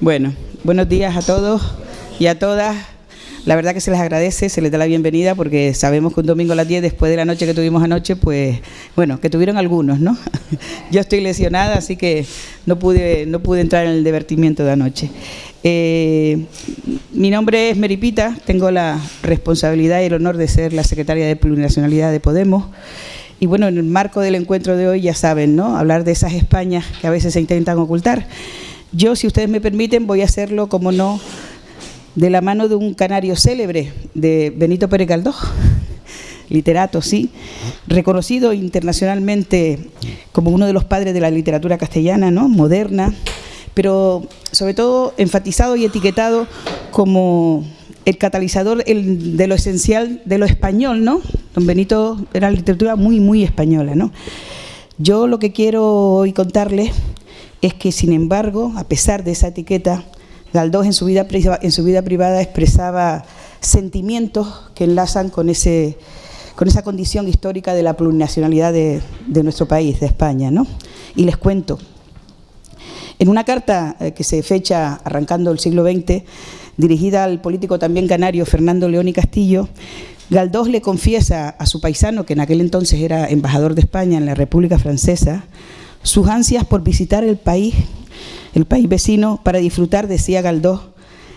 Bueno, buenos días a todos y a todas. La verdad que se les agradece, se les da la bienvenida porque sabemos que un domingo a las 10 después de la noche que tuvimos anoche, pues bueno, que tuvieron algunos, ¿no? Yo estoy lesionada, así que no pude, no pude entrar en el divertimiento de anoche. Eh, mi nombre es Meripita, tengo la responsabilidad y el honor de ser la secretaria de Plurinacionalidad de Podemos. Y bueno, en el marco del encuentro de hoy ya saben, ¿no? Hablar de esas Españas que a veces se intentan ocultar. Yo, si ustedes me permiten, voy a hacerlo, como no, de la mano de un canario célebre, de Benito Pérez Galdós, literato, sí, reconocido internacionalmente como uno de los padres de la literatura castellana, ¿no? moderna, pero sobre todo enfatizado y etiquetado como el catalizador de lo esencial de lo español, ¿no? Don Benito era literatura muy, muy española, ¿no? Yo lo que quiero hoy contarles es que, sin embargo, a pesar de esa etiqueta, Galdós en su vida, privada expresaba sentimientos que enlazan con, esa condición histórica de la plurinacionalidad de, nuestro país, de España. ¿no? Y les cuento, en una carta eh, que se fecha arrancando el siglo XX, dirigida al político también canario Fernando León y Castillo, Galdós le confiesa a su paisano, que en aquel entonces era embajador de España en la República Francesa, sus ansias por visitar el país el país vecino, para disfrutar, decía Galdós,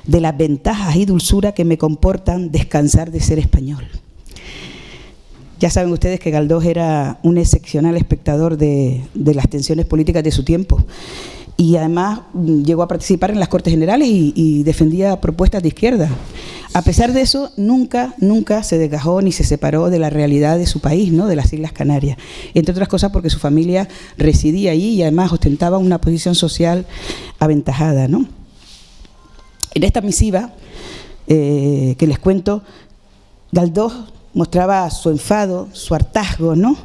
de las ventajas y dulzura que me comportan descansar de ser español. Ya saben ustedes que Galdós era un excepcional espectador de, las tensiones políticas de su tiempo y además mm, llegó a participar en las Cortes Generales y, defendía propuestas de izquierda. A pesar de eso, nunca, nunca se desgajó ni se separó de la realidad de su país, ¿no? de las Islas Canarias. Entre otras cosas porque su familia residía allí y además ostentaba una posición social aventajada. ¿no? En esta misiva eh, que les cuento, Galdós mostraba su enfado, su hartazgo, ¿no?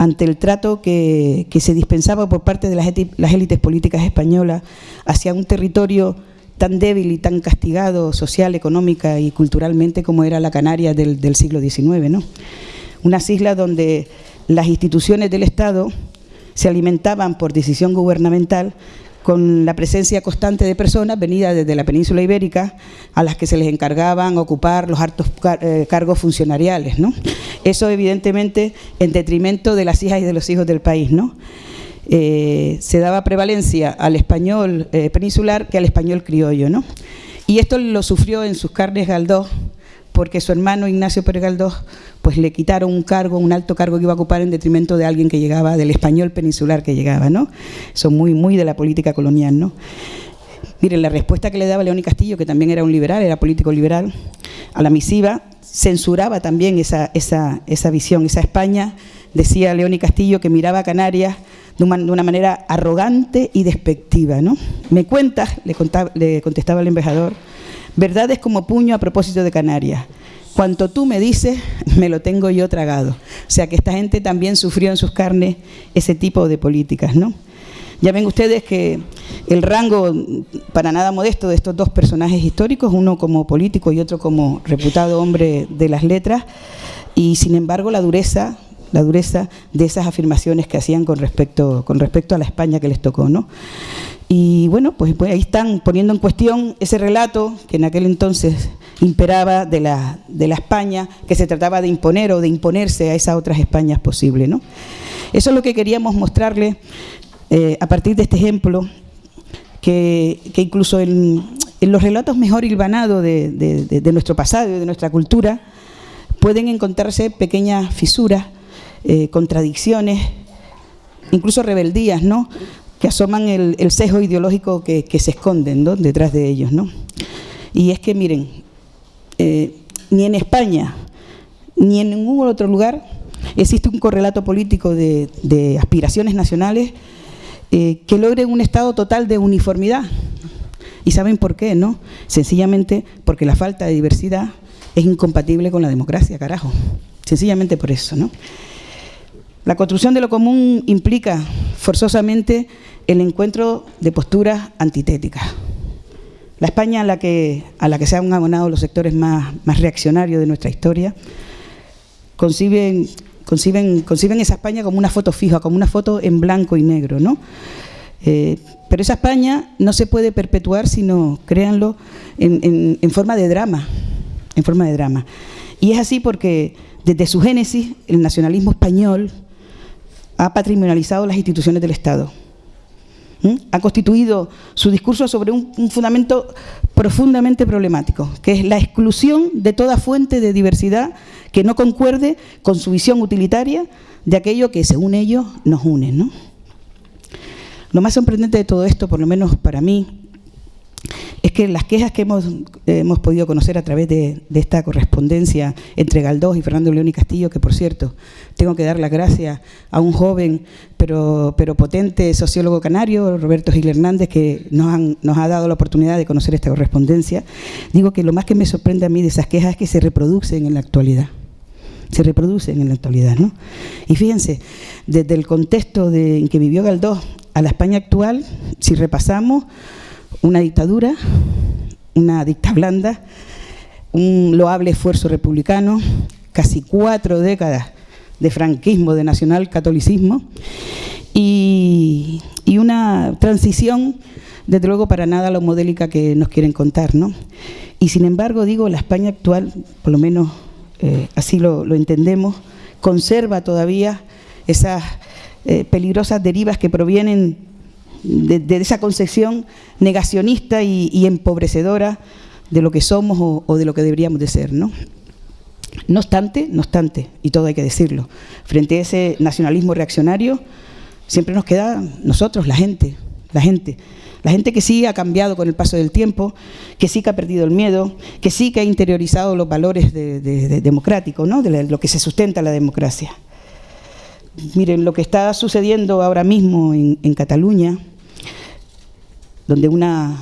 Ante el trato que, se dispensaba por parte de las, élites políticas españolas hacia un territorio tan débil y tan castigado social, económica y culturalmente como era la Canaria del, del siglo XIX. ¿no? Unas islas donde las instituciones del Estado se alimentaban por decisión gubernamental con la presencia constante de personas venidas desde la península ibérica a las que se les encargaban ocupar los altos eh, cargos funcionariales. ¿no? Eso evidentemente en detrimento de las hijas y de los hijos del país. ¿no? Eh, se daba prevalencia al español eh, peninsular que al español criollo. ¿no? Y esto lo sufrió en sus carnes Galdós porque su hermano Ignacio Pérez Galdós pues le quitaron un cargo, un alto cargo que iba a ocupar en detrimento de alguien que llegaba, del español peninsular que llegaba, ¿no? Son muy, muy de la política colonial, ¿no? Miren, la respuesta que le daba León Castillo, que también era un liberal, era político liberal, a la misiva, censuraba también esa, esa, esa visión, esa España, decía León Castillo, que miraba a Canarias de una, de una manera arrogante y despectiva, ¿no? Me cuentas, le, le contestaba el embajador, verdades como puño a propósito de Canarias. Cuanto tú me dices, me lo tengo yo tragado. O sea que esta gente también sufrió en sus carnes ese tipo de políticas, ¿no? Ya ven ustedes que el rango para nada modesto de estos dos personajes históricos, uno como político y otro como reputado hombre de las letras, y sin embargo la dureza, la dureza de esas afirmaciones que hacían con respecto, con respecto a la España que les tocó, ¿no? Y bueno, pues, pues, ahí están poniendo en cuestión ese relato que en aquel entonces imperaba de la, de la España, que se trataba de imponer o de imponerse a esas otras Españas posibles. ¿no? Eso es lo que queríamos mostrarle eh, a partir de este ejemplo, que, incluso en, los relatos mejor hilvanados de, nuestro pasado y de nuestra cultura, pueden encontrarse pequeñas fisuras, eh, contradicciones, incluso rebeldías, ¿no? que asoman el, el sesgo ideológico que, se esconden detrás de ellos. ¿no? Y es que, miren, eh, ni en España ni en ningún otro lugar existe un correlato político de, aspiraciones nacionales eh, que logre un estado total de uniformidad. ¿Y saben por qué? no? Sencillamente porque la falta de diversidad es incompatible con la democracia, carajo. Sencillamente por eso, ¿no? La construcción de lo común implica forzosamente el encuentro de posturas antitéticas. La España a la que, a la que se han abonado los sectores más, más reaccionarios de nuestra historia conciben, conciben, conciben esa España como una foto fija, como una foto en blanco y negro. ¿no? Eh, Pero esa España no se puede perpetuar, sino, créanlo, en, en forma de drama, en forma de drama. Y es así porque desde su génesis el nacionalismo español ha patrimonializado las instituciones del Estado. Ha constituido su discurso sobre un, un, fundamento profundamente problemático, que es la exclusión de toda fuente de diversidad que no concuerde con su visión utilitaria de aquello que, según ellos, nos une. ¿no? Lo más sorprendente de todo esto, por lo menos para mí, es que las quejas que hemos, hemos podido conocer a través de, esta correspondencia entre Galdós y Fernando León y Castillo, que por cierto, tengo que dar las gracias a un joven pero, pero potente sociólogo canario, Roberto Gil Hernández, que nos, han, nos ha dado la oportunidad de conocer esta correspondencia, digo que lo más que me sorprende a mí de esas quejas es que se reproducen en la actualidad se reproducen en la actualidad. ¿no? Y fíjense, desde el contexto en que vivió Galdós a la España actual, si repasamos, una dictadura, una dicta blanda, un loable esfuerzo republicano, casi cuatro décadas de franquismo, de nacional catolicismo y, una transición, desde luego, para nada lo modélica que nos quieren contar. ¿no? Y sin embargo, digo, la España actual, por lo menos eh, así lo, lo, entendemos, conserva todavía esas eh, peligrosas derivas que provienen de, esa concepción negacionista y, empobrecedora de lo que somos o, de lo que deberíamos de ser, ¿no? No obstante, no obstante, y todo hay que decirlo, frente a ese nacionalismo reaccionario, siempre nos queda nosotros, la gente, la gente, la gente que sí ha cambiado con el paso del tiempo, que sí que ha perdido el miedo, que sí que ha interiorizado los valores de, de, de democráticos, ¿no? de lo que se sustenta la democracia. Miren, lo que está sucediendo ahora mismo en Cataluña, donde una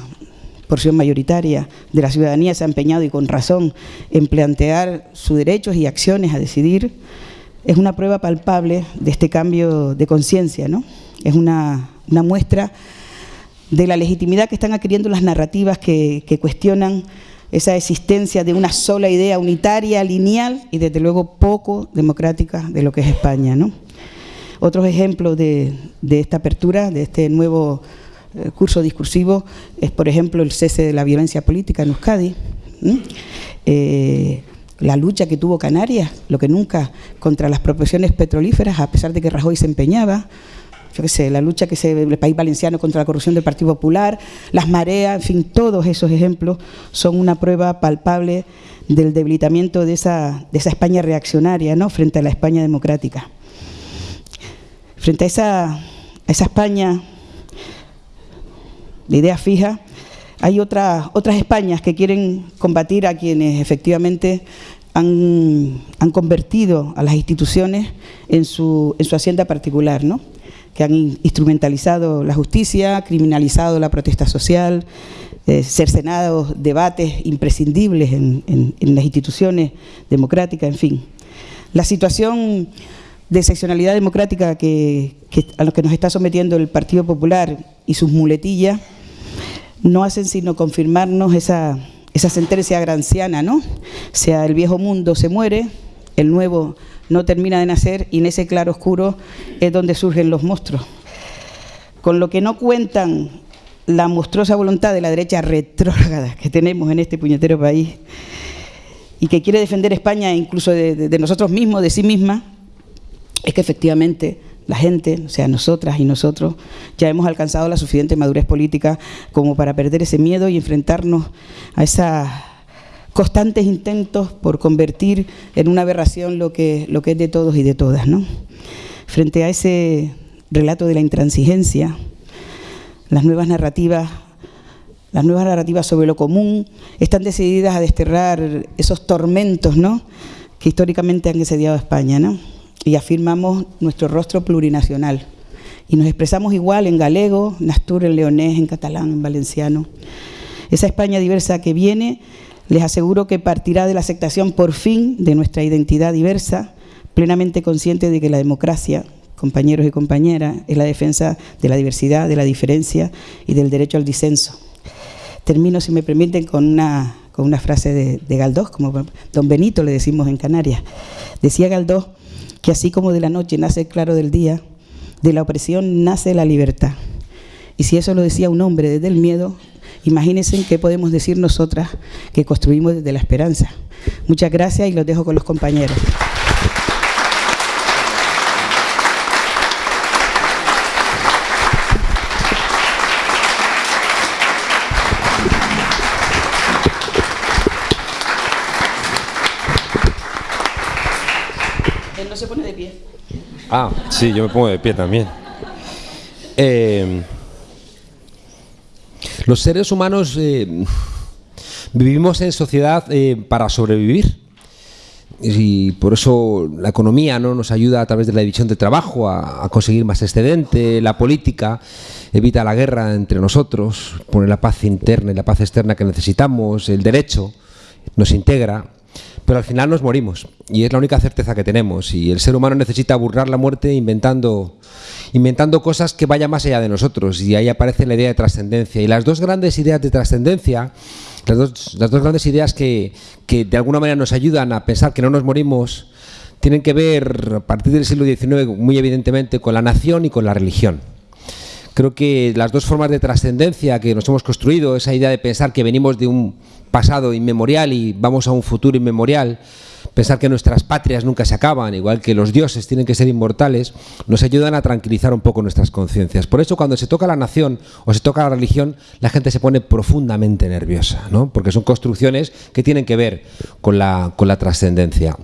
porción mayoritaria de la ciudadanía se ha empeñado y con razón en plantear sus derechos y acciones a decidir, es una prueba palpable de este cambio de conciencia, ¿no? Es una, muestra de la legitimidad que están adquiriendo las narrativas que, cuestionan esa existencia de una sola idea unitaria, lineal y desde luego poco democrática de lo que es España. ¿no? Otros ejemplos de, esta apertura, de este nuevo curso discursivo, es por ejemplo el cese de la violencia política en Euskadi, eh, la lucha que tuvo Canarias, lo que nunca, contra las proporciones petrolíferas, a pesar de que Rajoy se empeñaba, yo qué sé, la lucha que se el país valenciano contra la corrupción del Partido Popular, las mareas, en fin, todos esos ejemplos son una prueba palpable del debilitamiento de esa, de esa España reaccionaria ¿no? frente a la España democrática. Frente a esa, a esa España de idea fija, hay otra, otras Españas que quieren combatir a quienes efectivamente han, han convertido a las instituciones en su, en su hacienda particular, ¿no? que han instrumentalizado la justicia, criminalizado la protesta social, eh, debates imprescindibles en, en, en, las instituciones democráticas, en fin. La situación de excepcionalidad democrática que, que, a lo que nos está sometiendo el Partido Popular y sus muletillas no hacen sino confirmarnos esa, esa sentencia granciana, ¿no? O sea, el viejo mundo se muere, el nuevo no termina de nacer y en ese claro oscuro es donde surgen los monstruos. Con lo que no cuentan la monstruosa voluntad de la derecha retrógrada que tenemos en este puñetero país y que quiere defender España incluso de, nosotros mismos, de sí misma, es que efectivamente la gente, o sea, nosotras y nosotros, ya hemos alcanzado la suficiente madurez política como para perder ese miedo y enfrentarnos a esa constantes intentos por convertir en una aberración lo que, lo que es de todos y de todas. Frente a ese relato de la intransigencia, las nuevas narrativas las nuevas narrativas sobre lo común están decididas a desterrar esos tormentos ¿no? que históricamente han asediado a España. ¿no? Y afirmamos nuestro rostro plurinacional. Y nos expresamos igual en galego, en astur, en leonés, en catalán, en valenciano. Esa España diversa que viene les aseguro que partirá de la aceptación por fin de nuestra identidad diversa, plenamente consciente de que la democracia, compañeros y compañeras, es la defensa de la diversidad, de la diferencia y del derecho al disenso. Termino, si me permiten, con una, con una frase de, de Galdós, como don Benito le decimos en Canarias. Decía Galdós que así como de la noche nace el claro del día, de la opresión nace la libertad. Y si eso lo decía un hombre desde el miedo, imagínense qué podemos decir nosotras que construimos desde la esperanza. Muchas gracias y los dejo con los compañeros. Él no se pone de pie. Ah, sí, yo me pongo de pie también. Eh, los seres humanos eh, vivimos en sociedad eh, para sobrevivir y por eso la economía ¿no? nos ayuda a través de la división de trabajo a, a, conseguir más excedente, la política evita la guerra entre nosotros, pone la paz interna y la paz externa que necesitamos, el derecho nos integra, pero al final nos morimos. Y es la única certeza que tenemos. Y el ser humano necesita burlar la muerte inventando, inventando cosas que vayan más allá de nosotros. Y ahí aparece la idea de trascendencia. Y las dos grandes ideas de trascendencia las dos, las dos, grandes ideas que, que, de alguna manera nos ayudan a pensar que no nos morimos tienen que ver a partir del siglo XIX muy evidentemente con la nación y con la religión creo que las dos formas de trascendencia que nos hemos construido, esa idea de pensar que venimos de un pasado inmemorial y vamos a un futuro inmemorial, pensar que nuestras patrias nunca se acaban, igual que los dioses tienen que ser inmortales, nos ayudan a tranquilizar un poco nuestras conciencias. Por eso cuando se toca la nación o se toca la religión, la gente se pone profundamente nerviosa, ¿no? porque son construcciones que tienen que ver con la, con la trascendencia.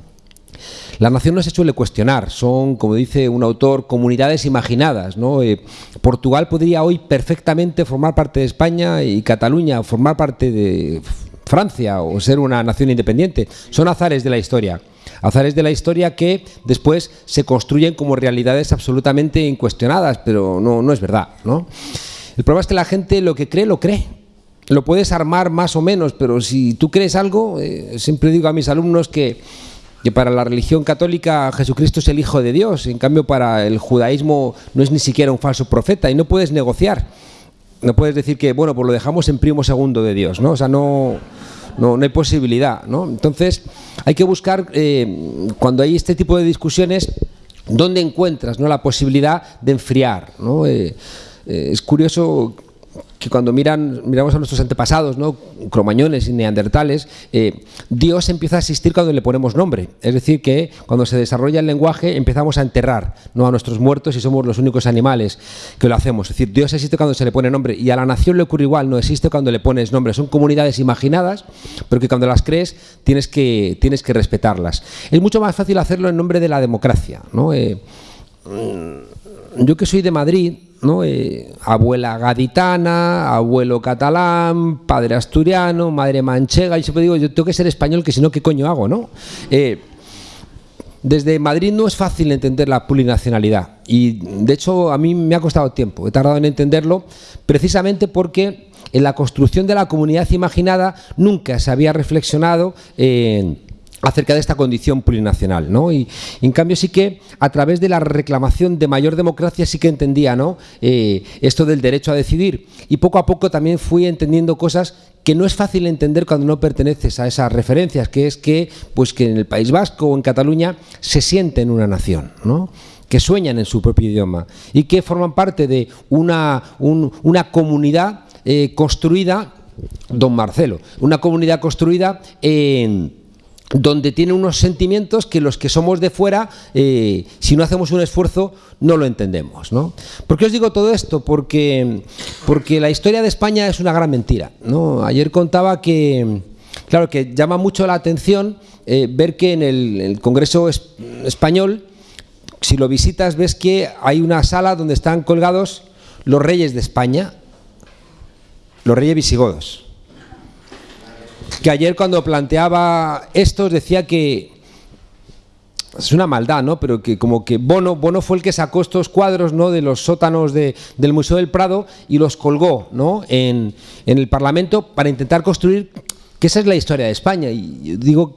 La nación no se suele cuestionar, son, como dice un autor, comunidades imaginadas. Eh, Portugal podría hoy perfectamente formar parte de España y Cataluña formar parte de Francia o ser una nación independiente. Son azares de la historia. Azares de la historia que después se construyen como realidades absolutamente incuestionadas, pero no, es verdad. El problema es que la gente lo que cree, lo cree. Lo puedes armar más o menos, pero si tú crees algo, eh, siempre digo a mis alumnos que que para la religión católica Jesucristo es el Hijo de Dios, en cambio para el judaísmo no es ni siquiera un falso profeta y no puedes negociar. No puedes decir que, bueno, pues lo dejamos en primo segundo de Dios, ¿no? O sea, no, no, no hay posibilidad, ¿no? Entonces, hay que buscar, eh, cuando hay este tipo de discusiones, dónde encuentras ¿no? la posibilidad de enfriar, ¿no? Eh, eh, es curioso que cuando miran, miramos a nuestros antepasados, ¿no? cromañones y neandertales, eh, Dios empieza a existir cuando le ponemos nombre. Es decir, que cuando se desarrolla el lenguaje empezamos a enterrar ¿no? a nuestros muertos y somos los únicos animales que lo hacemos. Es decir, Dios existe cuando se le pone nombre y a la nación le ocurre igual, no existe cuando le pones nombre. Son comunidades imaginadas, pero que cuando las crees tienes que, tienes que respetarlas. Es mucho más fácil hacerlo en nombre de la democracia. ¿no? Eh, yo que soy de Madrid, ¿no? Eh, abuela gaditana, abuelo catalán, padre asturiano, madre manchega, y siempre digo, yo tengo que ser español, que si no, ¿qué coño hago? ¿no? Eh, desde Madrid no es fácil entender la plurinacionalidad y de hecho a mí me ha costado tiempo, he tardado en entenderlo precisamente porque en la construcción de la comunidad imaginada nunca se había reflexionado en acerca de esta condición plurinacional, ¿no? Y, en cambio sí que a través de la reclamación de mayor democracia sí que entendía, ¿no? Eh, esto del derecho a decidir y poco a poco también fui entendiendo cosas que no es fácil entender cuando no perteneces a esas referencias, que es que, pues que en el País Vasco o en Cataluña se sienten una nación, ¿no? que sueñan en su propio idioma y que forman parte de una, un, una comunidad eh, construida, don Marcelo, una comunidad construida en donde tiene unos sentimientos que los que somos de fuera, eh, si no hacemos un esfuerzo, no lo entendemos. ¿no? ¿Por qué os digo todo esto? Porque, porque la historia de España es una gran mentira. ¿no? Ayer contaba que, claro, que llama mucho la atención eh, ver que en el, Congreso es, Español, si lo visitas, ves que hay una sala donde están colgados los reyes de España, los reyes visigodos que ayer cuando planteaba esto decía que es una maldad, ¿no? Pero que como que Bono, Bono fue el que sacó estos cuadros, ¿no? De los sótanos de, del Museo del Prado y los colgó, ¿no? En, en, el Parlamento para intentar construir que esa es la historia de España. Y digo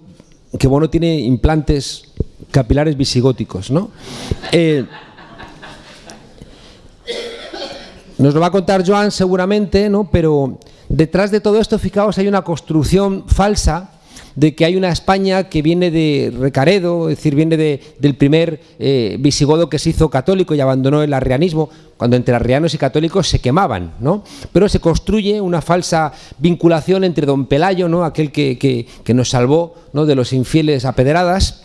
que Bono tiene implantes capilares visigóticos, ¿no? Eh, nos lo va a contar Joan seguramente, ¿no? Pero detrás de todo esto, fijaos, hay una construcción falsa de que hay una España que viene de Recaredo, es decir, viene del primer eh, visigodo que se hizo católico y abandonó el arrianismo, cuando entre arrianos y católicos se quemaban, ¿no? Pero se construye una falsa vinculación entre don Pelayo, ¿no? aquel que, nos salvó ¿no? de los infieles apedradas,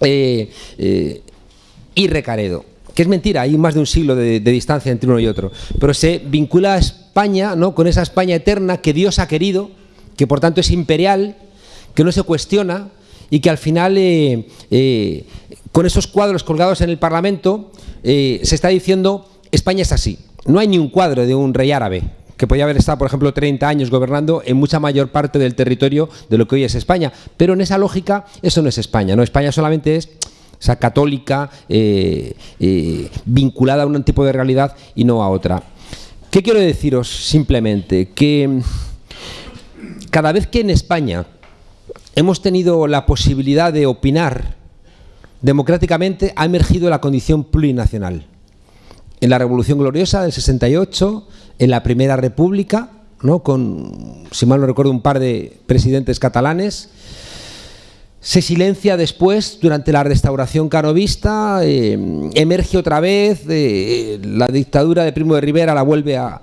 eh, eh, y Recaredo que es mentira, hay más de un siglo de, distancia entre uno y otro, pero se vincula a España ¿no? con esa España eterna que Dios ha querido, que por tanto es imperial, que no se cuestiona y que al final, eh, eh, con esos cuadros colgados en el Parlamento, eh, se está diciendo España es así. No hay ni un cuadro de un rey árabe, que podía haber estado, por ejemplo, 30 años gobernando en mucha mayor parte del territorio de lo que hoy es España. Pero en esa lógica, eso no es España. ¿no? España solamente es esa católica vinculada a un tipo de realidad y no a otra. ¿Qué quiero deciros simplemente? Que cada vez que en España hemos tenido la posibilidad de opinar democráticamente, ha emergido la condición plurinacional. En la Revolución Gloriosa del 68, en la Primera República, ¿no? con, si mal no recuerdo, un par de presidentes catalanes, se silencia después durante la restauración canovista, eh, emerge otra vez, eh, la dictadura de Primo de Rivera la vuelve a,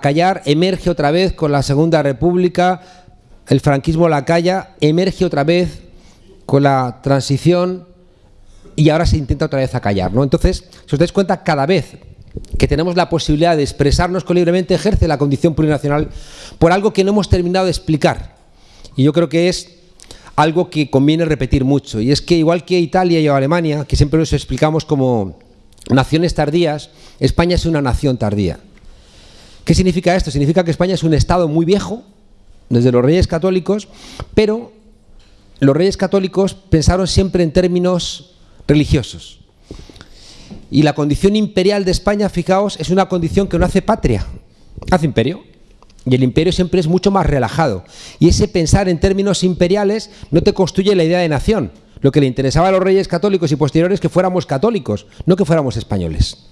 callar, emerge otra vez con la Segunda República, el franquismo la calla, emerge otra vez con la transición y ahora se intenta otra vez acallar. ¿no? Entonces, si os dais cuenta, cada vez que tenemos la posibilidad de expresarnos libremente, ejerce la condición plurinacional por algo que no hemos terminado de explicar. Y yo creo que es algo que conviene repetir mucho, y es que igual que Italia y Alemania, que siempre nos explicamos como naciones tardías, España es una nación tardía. ¿Qué significa esto? Significa que España es un Estado muy viejo, desde los reyes católicos, pero los reyes católicos pensaron siempre en términos religiosos. Y la condición imperial de España, fijaos, es una condición que no hace patria, hace imperio. Y el imperio siempre es mucho más relajado. Y ese pensar en términos imperiales no te construye la idea de nación. Lo que le interesaba a los reyes católicos y posteriores es que fuéramos católicos, no que fuéramos españoles.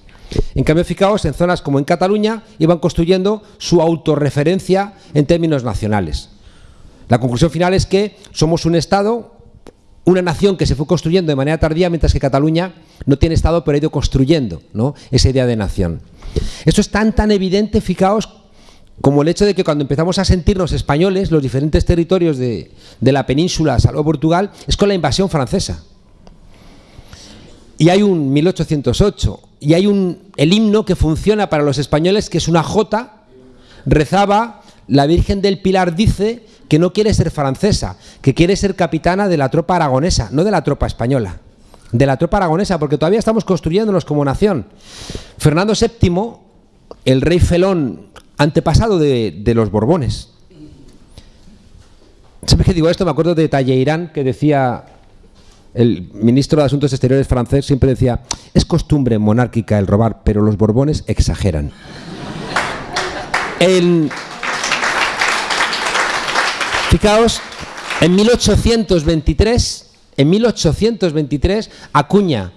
En cambio, fijaos, en zonas como en Cataluña iban construyendo su autorreferencia en términos nacionales. La conclusión final es que somos un Estado, una nación que se fue construyendo de manera tardía, mientras que Cataluña no tiene Estado, pero ha ido construyendo ¿no? esa idea de nación. Esto es tan, tan evidente, fijaos, como el hecho de que cuando empezamos a sentirnos españoles, los diferentes territorios de, la península, salvo Portugal, es con la invasión francesa. Y hay un 1808, y hay un, el himno que funciona para los españoles, que es una jota, rezaba, la Virgen del Pilar dice que no quiere ser francesa, que quiere ser capitana de la tropa aragonesa, no de la tropa española, de la tropa aragonesa, porque todavía estamos construyéndonos como nación. Fernando VII, el rey felón antepasado de, los Borbones. ¿Sabes qué digo esto? Me acuerdo de Talleyrand que decía, el ministro de Asuntos Exteriores francés siempre decía, es costumbre monárquica el robar, pero los Borbones exageran. fijaos, en 1823, en 1823 acuña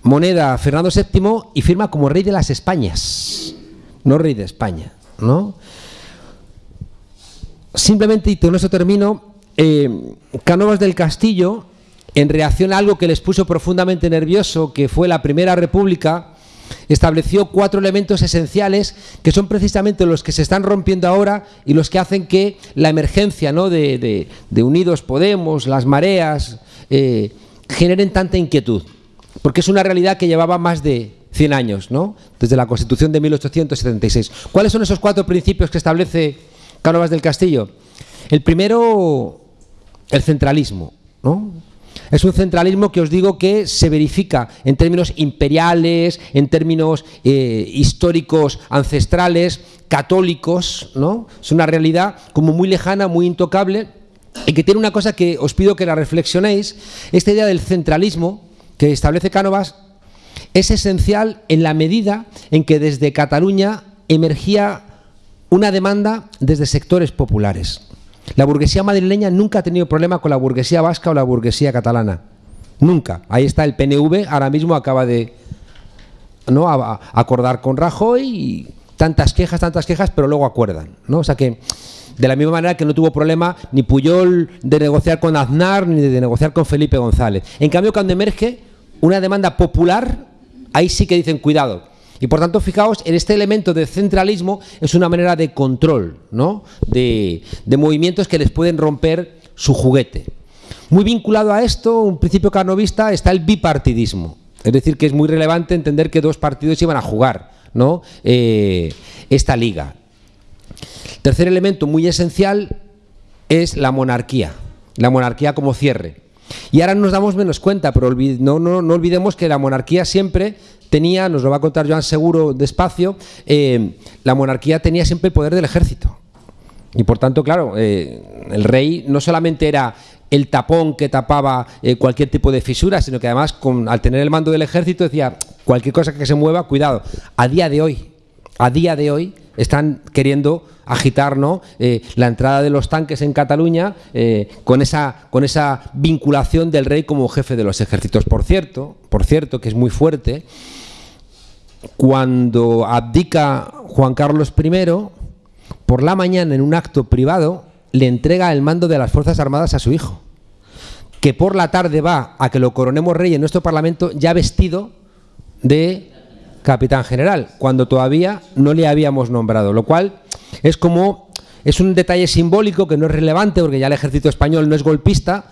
moneda Fernando VII y firma como rey de las Españas, no rey de España. ¿No? Simplemente, y con eso termino, eh, Cánovas del Castillo, en reacción a algo que les puso profundamente nervioso, que fue la Primera República, estableció cuatro elementos esenciales que son precisamente los que se están rompiendo ahora y los que hacen que la emergencia ¿no? de, Unidos Podemos, las mareas, eh, generen tanta inquietud. Porque es una realidad que llevaba más de 100 años, ¿no? Desde la Constitución de 1876. ¿Cuáles son esos cuatro principios que establece Cánovas del Castillo? El primero, el centralismo, ¿no? Es un centralismo que os digo que se verifica en términos imperiales, en términos eh, históricos, ancestrales, católicos, ¿no? Es una realidad como muy lejana, muy intocable, y que tiene una cosa que os pido que la reflexionéis, esta idea del centralismo que establece Cánovas es esencial en la medida en que desde Cataluña emergía una demanda desde sectores populares. La burguesía madrileña nunca ha tenido problema con la burguesía vasca o la burguesía catalana. Nunca. Ahí está el PNV, ahora mismo acaba de ¿no? acordar con Rajoy tantas quejas, tantas quejas, pero luego acuerdan. ¿no? O sea que De la misma manera que no tuvo problema ni Puyol de negociar con Aznar ni de negociar con Felipe González. En cambio, cuando emerge una demanda popular, ahí sí que dicen cuidado. Y por tanto, fijaos, en este elemento de centralismo es una manera de control, ¿no? de, movimientos que les pueden romper su juguete. Muy vinculado a esto, un principio carnovista, está el bipartidismo. Es decir, que es muy relevante entender que dos partidos iban a jugar ¿no? Eh, esta liga. Tercer elemento muy esencial es la monarquía, la monarquía como cierre. Y ahora nos damos menos cuenta, pero no, no, olvidemos que la monarquía siempre tenía, nos lo va a contar Joan seguro despacio, eh, la monarquía tenía siempre el poder del ejército. Y por tanto, claro, eh, el rey no solamente era el tapón que tapaba eh, cualquier tipo de fisura, sino que además con, al tener el mando del ejército decía cualquier cosa que se mueva, cuidado. A día de hoy, a día de hoy están queriendo agitar ¿no? Eh, la entrada de los tanques en Cataluña eh, con, esa, con esa vinculación del rey como jefe de los ejércitos. Por cierto, por cierto, que es muy fuerte, cuando abdica Juan Carlos I, por la mañana en un acto privado, le entrega el mando de las Fuerzas Armadas a su hijo, que por la tarde va a que lo coronemos rey en nuestro Parlamento ya vestido de capitán general, cuando todavía no le habíamos nombrado, lo cual es como es un detalle simbólico que no es relevante porque ya el ejército español no es golpista,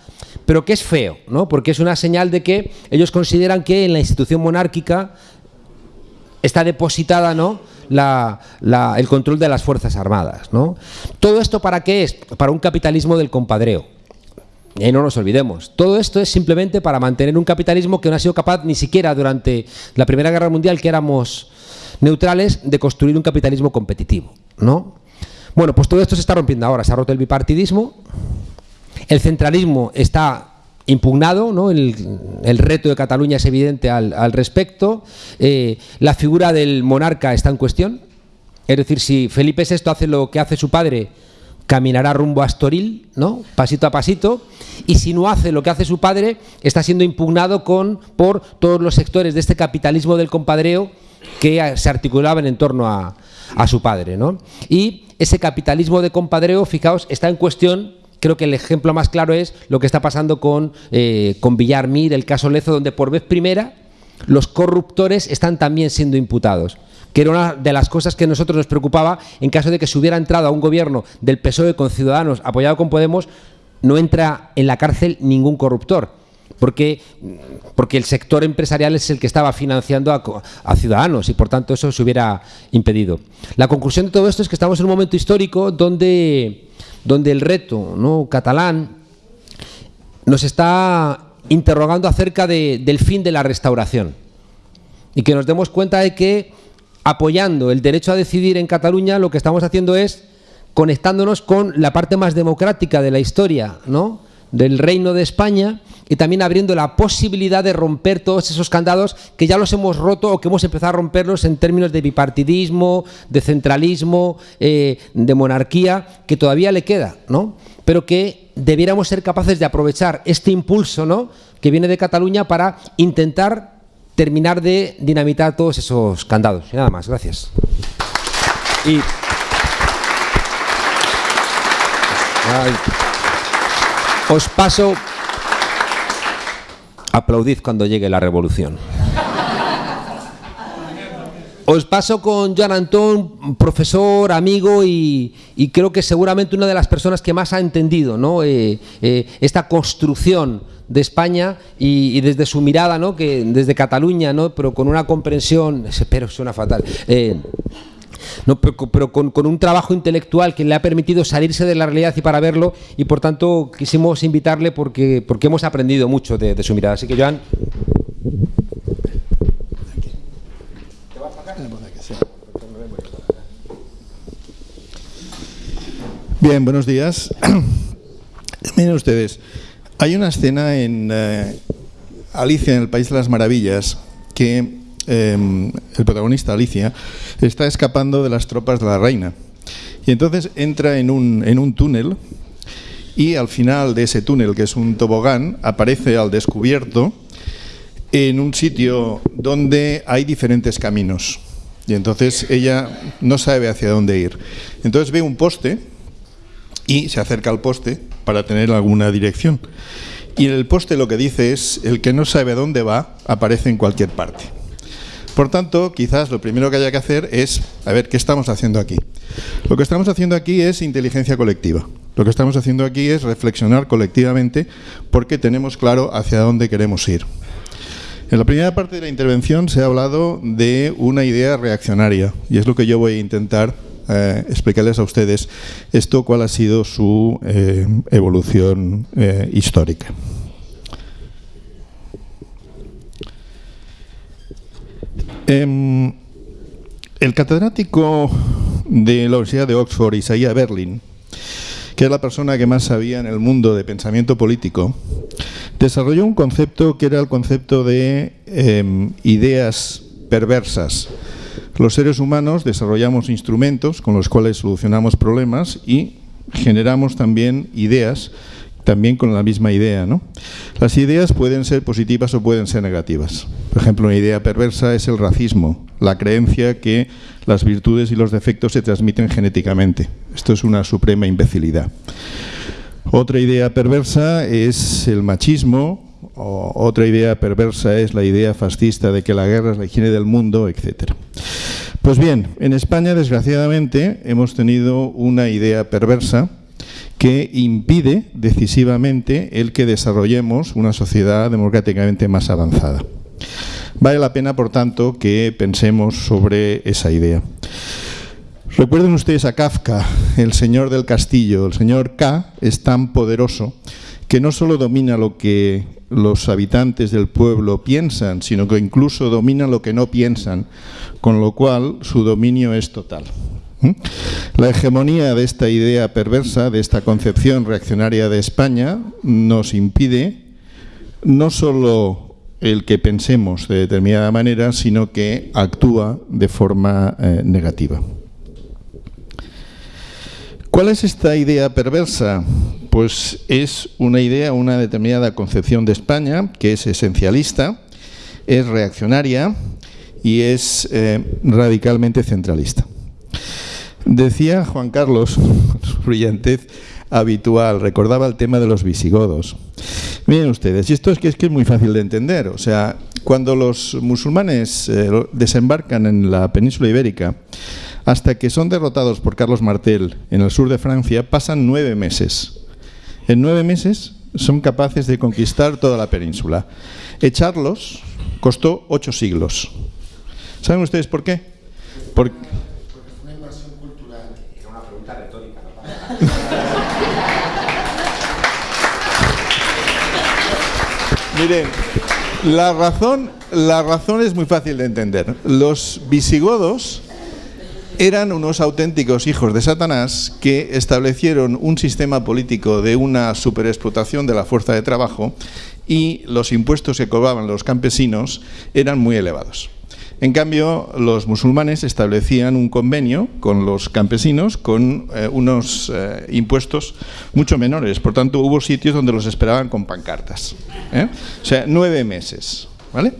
pero que es feo, ¿no? Porque es una señal de que ellos consideran que en la institución monárquica está depositada, ¿no? el control de las Fuerzas Armadas. ¿no? ¿Todo esto para qué es? Para un capitalismo del compadreo. Y no nos olvidemos. Todo esto es simplemente para mantener un capitalismo que no ha sido capaz ni siquiera durante la Primera Guerra Mundial, que éramos neutrales, de construir un capitalismo competitivo. ¿no? Bueno, pues todo esto se está rompiendo ahora. Se ha roto el bipartidismo. El centralismo está impugnado, ¿no? el, reto de Cataluña es evidente al, respecto, eh, la figura del monarca está en cuestión, es decir, si Felipe VI hace lo que hace su padre, caminará rumbo a Astoril, ¿no? pasito a pasito, y si no hace lo que hace su padre, está siendo impugnado con, por todos los sectores de este capitalismo del compadreo que se articulaban en torno a, a su padre. ¿no? Y ese capitalismo de compadreo, fijaos, está en cuestión creo que el ejemplo más claro es lo que está pasando con, eh, con Villarmir, el caso Lezo, donde por vez primera los corruptores están también siendo imputados que era una de las cosas que a nosotros nos preocupaba en caso de que se hubiera entrado a un gobierno del PSOE con Ciudadanos apoyado con Podemos, no entra en la cárcel ningún corruptor. Porque, porque el sector empresarial es el que estaba financiando a, Ciudadanos y por tanto eso se hubiera impedido. La conclusión de todo esto es que estamos en un momento histórico donde donde el reto ¿no? catalán nos está interrogando acerca del fin de la restauración y que nos demos cuenta de que apoyando el derecho a decidir en Cataluña lo que estamos haciendo es conectándonos con la parte más democrática de la historia ¿no? del reino de España y también abriendo la posibilidad de romper todos esos candados que ya los hemos roto o que hemos empezado a romperlos en términos de bipartidismo, de centralismo, eh, de monarquía, que todavía le queda, ¿no? Pero que debiéramos ser capaces de aprovechar este impulso, ¿no? Que viene de Cataluña para intentar terminar de dinamitar todos esos candados. Y nada más, gracias. Y... Os paso Aplaudid cuando llegue la revolución. Os paso con Joan Antón, profesor, amigo y, creo que seguramente una de las personas que más ha entendido ¿no? Eh, eh, esta construcción de España y, desde su mirada, ¿no? que desde Cataluña, ¿no? pero con una comprensión, espero suena fatal, eh, no, pero, con, un trabajo intelectual que le ha permitido salirse de la realidad y para verlo, y por tanto quisimos invitarle porque, porque hemos aprendido mucho de, su mirada. Así que, Joan. Bien, buenos días. Miren ustedes, hay una escena en eh, Alicia en el País de las Maravillas que Em, el protagonista, Alicia, está escapando de las tropas de la reina. Y entonces entra en un, en un túnel y al final de ese túnel, que es un tobogán, aparece al descubierto en un sitio donde hay diferentes caminos. Y entonces ella no sabe hacia dónde ir. Entonces ve un poste y se acerca al poste para tener alguna dirección. Y en el poste lo que dice es, el que no sabe dónde va, aparece en cualquier parte. Por tanto, quizás lo primero que haya que hacer es, a ver, ¿qué estamos haciendo aquí? Lo que estamos haciendo aquí es inteligencia colectiva. Lo que estamos haciendo aquí es reflexionar colectivamente porque tenemos claro hacia dónde queremos ir. En la primera parte de la intervención se ha hablado de una idea reaccionaria y es lo que yo voy a intentar eh, explicarles a ustedes esto cuál ha sido su eh, evolución eh, histórica. Em, el catedrático de la Universidad de Oxford, Isaiah Berlin, que es la persona que más sabía en el mundo de pensamiento político, desarrolló un concepto que era el concepto de em, ideas perversas. Los seres humanos desarrollamos instrumentos con los cuales solucionamos problemas y generamos también ideas también con la misma idea. ¿no? Las ideas pueden ser positivas o pueden ser negativas. Por ejemplo, una idea perversa es el racismo, la creencia que las virtudes y los defectos se transmiten genéticamente. Esto es una suprema imbecilidad. Otra idea perversa es el machismo, otra idea perversa es la idea fascista de que la guerra es la higiene del mundo, etc. Pues bien, en España, desgraciadamente, hemos tenido una idea perversa que impide decisivamente el que desarrollemos una sociedad democráticamente más avanzada. Vale la pena, por tanto, que pensemos sobre esa idea. Recuerden ustedes a Kafka, el señor del castillo. El señor K es tan poderoso que no solo domina lo que los habitantes del pueblo piensan, sino que incluso domina lo que no piensan, con lo cual su dominio es total. ¿Mm? La hegemonía de esta idea perversa, de esta concepción reaccionaria de España, nos impide no solo el que pensemos de determinada manera, sino que actúa de forma eh, negativa. ¿Cuál es esta idea perversa? Pues es una idea, una determinada concepción de España que es esencialista, es reaccionaria y es eh, radicalmente centralista. Decía Juan Carlos, su brillantez habitual, recordaba el tema de los visigodos. Miren ustedes, y esto es que, es que es muy fácil de entender. O sea, cuando los musulmanes eh, desembarcan en la península ibérica, hasta que son derrotados por Carlos Martel en el sur de Francia, pasan nueve meses. En nueve meses son capaces de conquistar toda la península. Echarlos costó ocho siglos. ¿Saben ustedes por qué? Porque Miren, la razón, la razón es muy fácil de entender. Los visigodos eran unos auténticos hijos de Satanás que establecieron un sistema político de una superexplotación de la fuerza de trabajo y los impuestos que cobraban los campesinos eran muy elevados. En cambio, los musulmanes establecían un convenio con los campesinos con eh, unos eh, impuestos mucho menores. Por tanto, hubo sitios donde los esperaban con pancartas. ¿eh? O sea, nueve meses. ¿vale?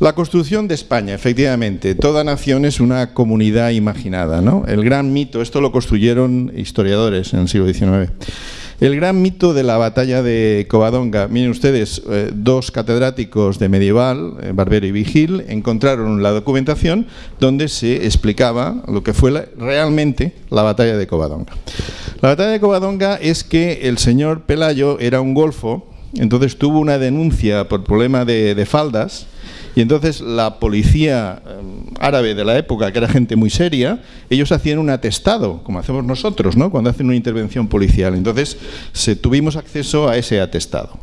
La construcción de España, efectivamente, toda nación es una comunidad imaginada. ¿no? El gran mito, esto lo construyeron historiadores en el siglo XIX. El gran mito de la batalla de Covadonga. Miren ustedes, eh, dos catedráticos de medieval, eh, Barbero y Vigil, encontraron la documentación donde se explicaba lo que fue realmente la batalla de Covadonga. La batalla de Covadonga es que el señor Pelayo era un golfo, entonces tuvo una denuncia por problema de faldas y entonces la policía em, árabe de la época, que era gente muy seria, ellos hacían un atestado, como hacemos nosotros, ¿no? cuando hacen una intervención policial. Entonces se, tuvimos acceso a ese atestado.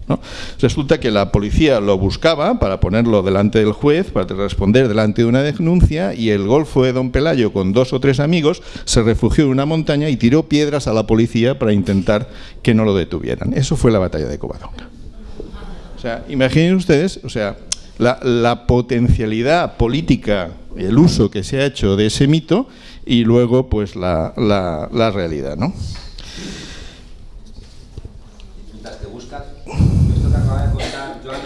Resulta que la policía lo buscaba para ponerlo delante del juez, para responder delante de una denuncia, y el golfo de Don Pelayo, con dos o tres amigos, se refugió en una montaña y tiró piedras a la policía para intentar que no lo detuvieran. Eso fue la batalla de Covadonga. O sea, imaginen ustedes, o sea, la, potencialidad política, el uso que se ha hecho de ese mito y luego pues la, la, realidad, ¿no? que buscas, esto que acaba de contar Joan,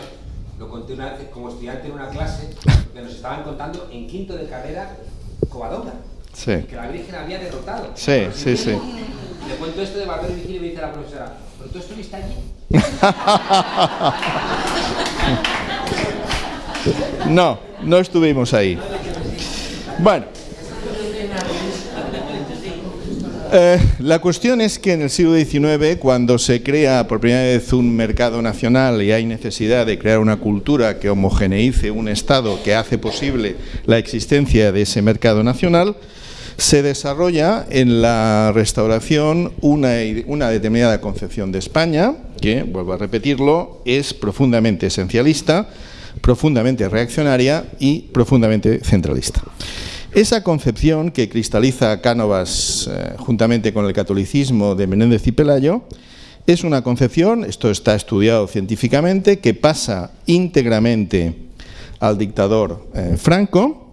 lo conté una vez como estudiante en una clase que nos estaban contando en quinto de carrera Covadonga. Sí. Que la Virgen había derrotado. Sí, sí, sí. Le cuento esto de barber y me dice la profesora, ¿pero tú estuviste allí? no, no estuvimos ahí. Bueno. Eh, la cuestión es que en el siglo XIX, cuando se crea por primera vez un mercado nacional y hay necesidad de crear una cultura que homogeneice un Estado que hace posible la existencia de ese mercado nacional, se desarrolla en la restauración una, una determinada concepción de España, que, vuelvo a repetirlo, es profundamente esencialista, profundamente reaccionaria y profundamente centralista. Esa concepción que cristaliza Cánovas eh, juntamente con el catolicismo de Menéndez y Pelayo es una concepción, esto está estudiado científicamente, que pasa íntegramente al dictador eh, Franco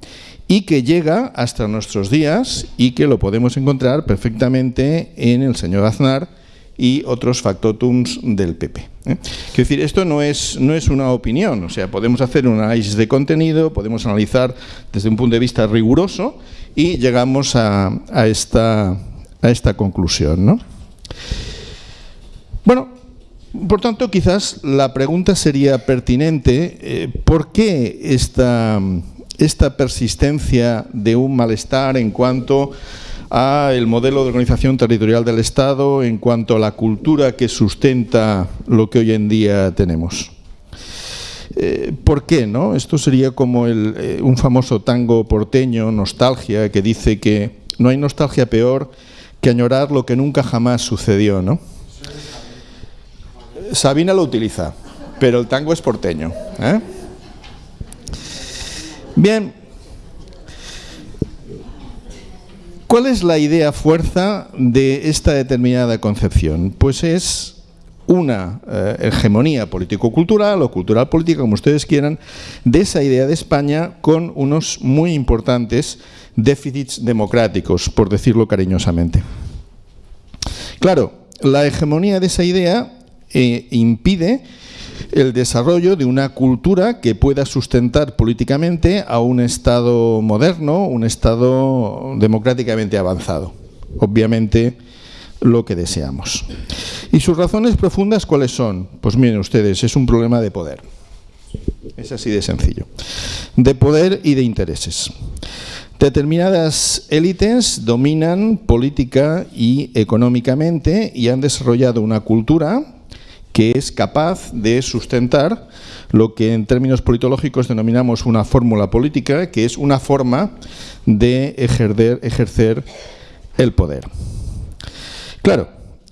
y que llega hasta nuestros días y que lo podemos encontrar perfectamente en el señor Aznar y otros factotums del PP. ¿eh? Quiero decir, esto no es, no es una opinión, o sea, podemos hacer un análisis de contenido, podemos analizar desde un punto de vista riguroso y llegamos a, esta, a esta conclusión. ¿no? Bueno, por tanto, quizás la pregunta sería pertinente, eh, ¿por qué esta esta persistencia de un malestar en cuanto a el modelo de organización territorial del Estado, en cuanto a la cultura que sustenta lo que hoy en día tenemos. Eh, ¿Por qué? No? Esto sería como eh, un famoso tango porteño, Nostalgia, que dice que no hay nostalgia peor que añorar lo que nunca jamás sucedió. ¿no? Sabina lo utiliza, pero el tango es porteño. ¿eh? Bien, ¿cuál es la idea fuerza de esta determinada concepción? Pues es una eh, hegemonía político-cultural o cultural-política, como ustedes quieran, de esa idea de España con unos muy importantes déficits democráticos, por decirlo cariñosamente. Claro, la hegemonía de esa idea eh, impide el desarrollo de una cultura que pueda sustentar políticamente a un Estado moderno, un Estado democráticamente avanzado. Obviamente lo que deseamos. ¿Y sus razones profundas cuáles son? Pues miren ustedes, es un problema de poder. Es así de sencillo. De poder y de intereses. Determinadas élites dominan política y económicamente y han desarrollado una cultura que es capaz de sustentar lo que en términos politológicos denominamos una fórmula política, que es una forma de ejercer, el poder. Claro,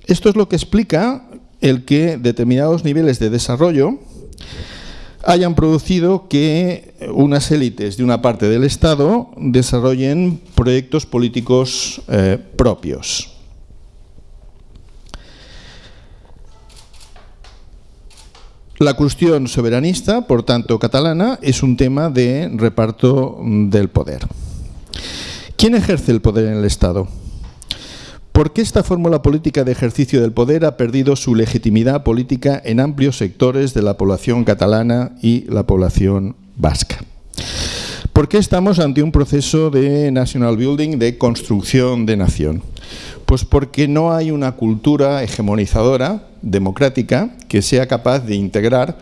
esto es lo que explica el que determinados niveles de desarrollo hayan producido que unas élites de una parte del Estado desarrollen proyectos políticos eh, propios. La cuestión soberanista, por tanto catalana, es un tema de reparto del poder. ¿Quién ejerce el poder en el Estado? ¿Por qué esta fórmula política de ejercicio del poder ha perdido su legitimidad política en amplios sectores de la población catalana y la población vasca? ¿Por qué estamos ante un proceso de national building, de construcción de nación? Pues porque no hay una cultura hegemonizadora, democrática, que sea capaz de integrar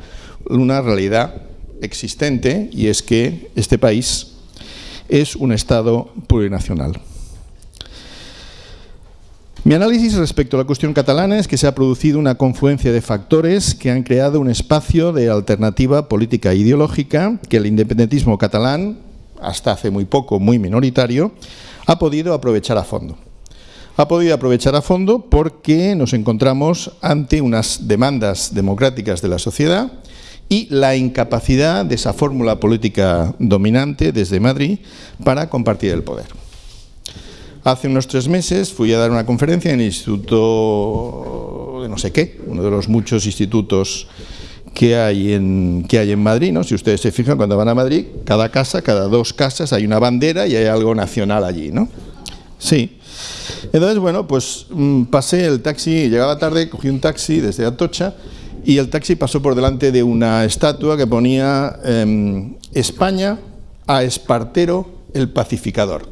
una realidad existente y es que este país es un Estado plurinacional. Mi análisis respecto a la cuestión catalana es que se ha producido una confluencia de factores que han creado un espacio de alternativa política e ideológica que el independentismo catalán, hasta hace muy poco muy minoritario, ha podido aprovechar a fondo ha podido aprovechar a fondo porque nos encontramos ante unas demandas democráticas de la sociedad y la incapacidad de esa fórmula política dominante desde Madrid para compartir el poder. Hace unos tres meses fui a dar una conferencia en el Instituto de no sé qué, uno de los muchos institutos que hay en, que hay en Madrid. ¿no? Si ustedes se fijan, cuando van a Madrid, cada casa, cada dos casas hay una bandera y hay algo nacional allí. ¿no? Sí, entonces, bueno, pues mm, pasé el taxi, llegaba tarde, cogí un taxi desde Atocha y el taxi pasó por delante de una estatua que ponía em, España a Espartero el pacificador.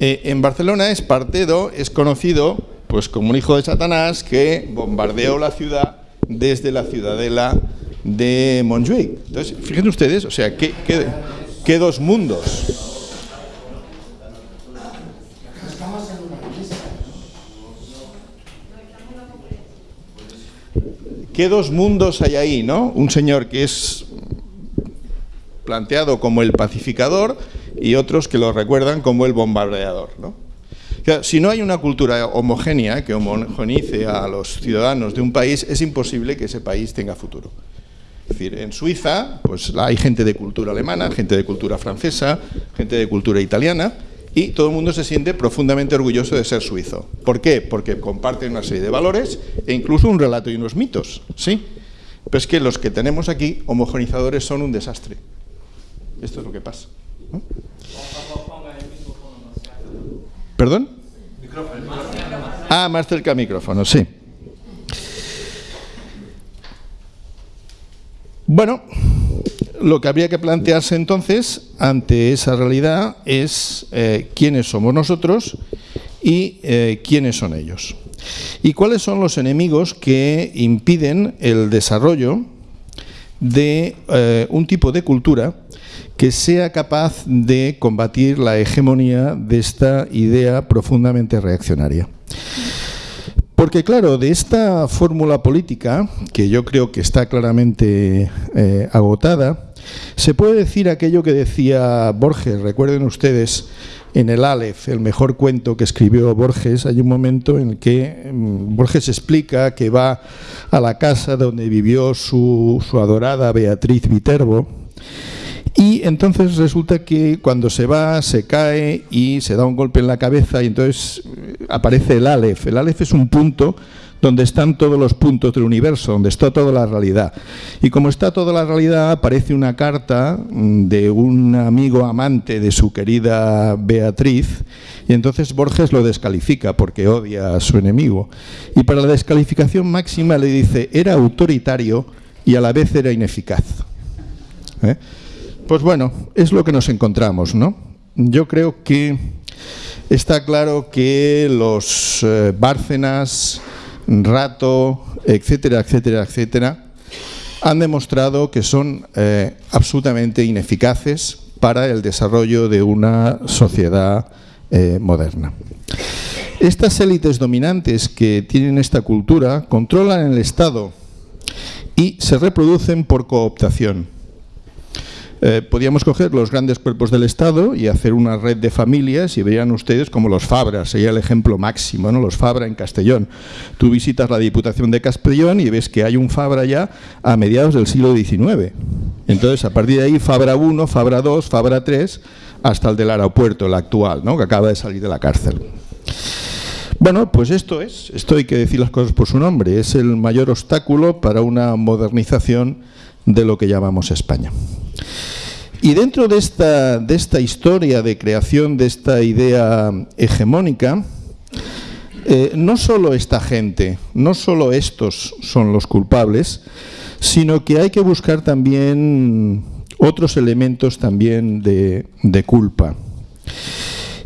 Eh, en Barcelona, Espartero es conocido Pues como un hijo de Satanás que bombardeó la ciudad desde la ciudadela de Montjuic. Entonces, fíjense ustedes, o sea, ¿qué, qué dos mundos? ¿Qué dos mundos hay ahí, no? Un señor que es planteado como el pacificador y otros que lo recuerdan como el bombardeador, ¿no? si no hay una cultura homogénea que homogenice a los ciudadanos de un país, es imposible que ese país tenga futuro. Es decir, en Suiza pues hay gente de cultura alemana, gente de cultura francesa, gente de cultura italiana, y todo el mundo se siente profundamente orgulloso de ser suizo. ¿Por qué? Porque comparten una serie de valores e incluso un relato y unos mitos, ¿sí? Pero es que los que tenemos aquí, homogenizadores, son un desastre. Esto es lo que pasa. ¿Perdón? Ah, más cerca al micrófono, sí. Bueno, lo que habría que plantearse entonces ante esa realidad es eh, quiénes somos nosotros y eh, quiénes son ellos. Y cuáles son los enemigos que impiden el desarrollo de eh, un tipo de cultura que sea capaz de combatir la hegemonía de esta idea profundamente reaccionaria. Porque claro, de esta fórmula política, que yo creo que está claramente agotada, se puede decir aquello que decía Borges, recuerden ustedes, en el Aleph, el mejor cuento que escribió Borges, hay un momento en el que mm, Borges explica que va a la casa donde vivió su, adorada Beatriz Viterbo, y entonces resulta que cuando se va, se cae y se da un golpe en la cabeza y entonces eh, aparece el Aleph. El Aleph es un punto donde están todos los puntos del universo, donde está toda la realidad. Y como está toda la realidad, aparece una carta mm, de un amigo amante de su querida Beatriz, y entonces Borges lo descalifica porque odia a su enemigo. Y para la descalificación máxima le dice, era autoritario y a la vez era ineficaz. ¿Eh? Pues bueno, es lo que nos encontramos, ¿no? Yo creo que está claro que los eh, Bárcenas, Rato, etcétera, etcétera, etcétera, han demostrado que son eh, absolutamente ineficaces para el desarrollo de una sociedad eh, moderna. Estas élites dominantes que tienen esta cultura controlan el Estado y se reproducen por cooptación. Eh, podíamos coger los grandes cuerpos del Estado y hacer una red de familias y verían ustedes como los Fabra, sería el ejemplo máximo, ¿no? los Fabra en Castellón. Tú visitas la Diputación de Castellón y ves que hay un Fabra ya a mediados del siglo XIX. Entonces, a partir de ahí, Fabra 1, Fabra 2, Fabra 3, hasta el del aeropuerto, el actual, ¿no? que acaba de salir de la cárcel. Bueno, pues esto es, esto hay que decir las cosas por su nombre, es el mayor obstáculo para una modernización de lo que llamamos España. Y dentro de esta, de esta historia de creación de esta idea hegemónica, eh, no solo esta gente, no solo estos son los culpables, sino que hay que buscar también otros elementos también de, culpa.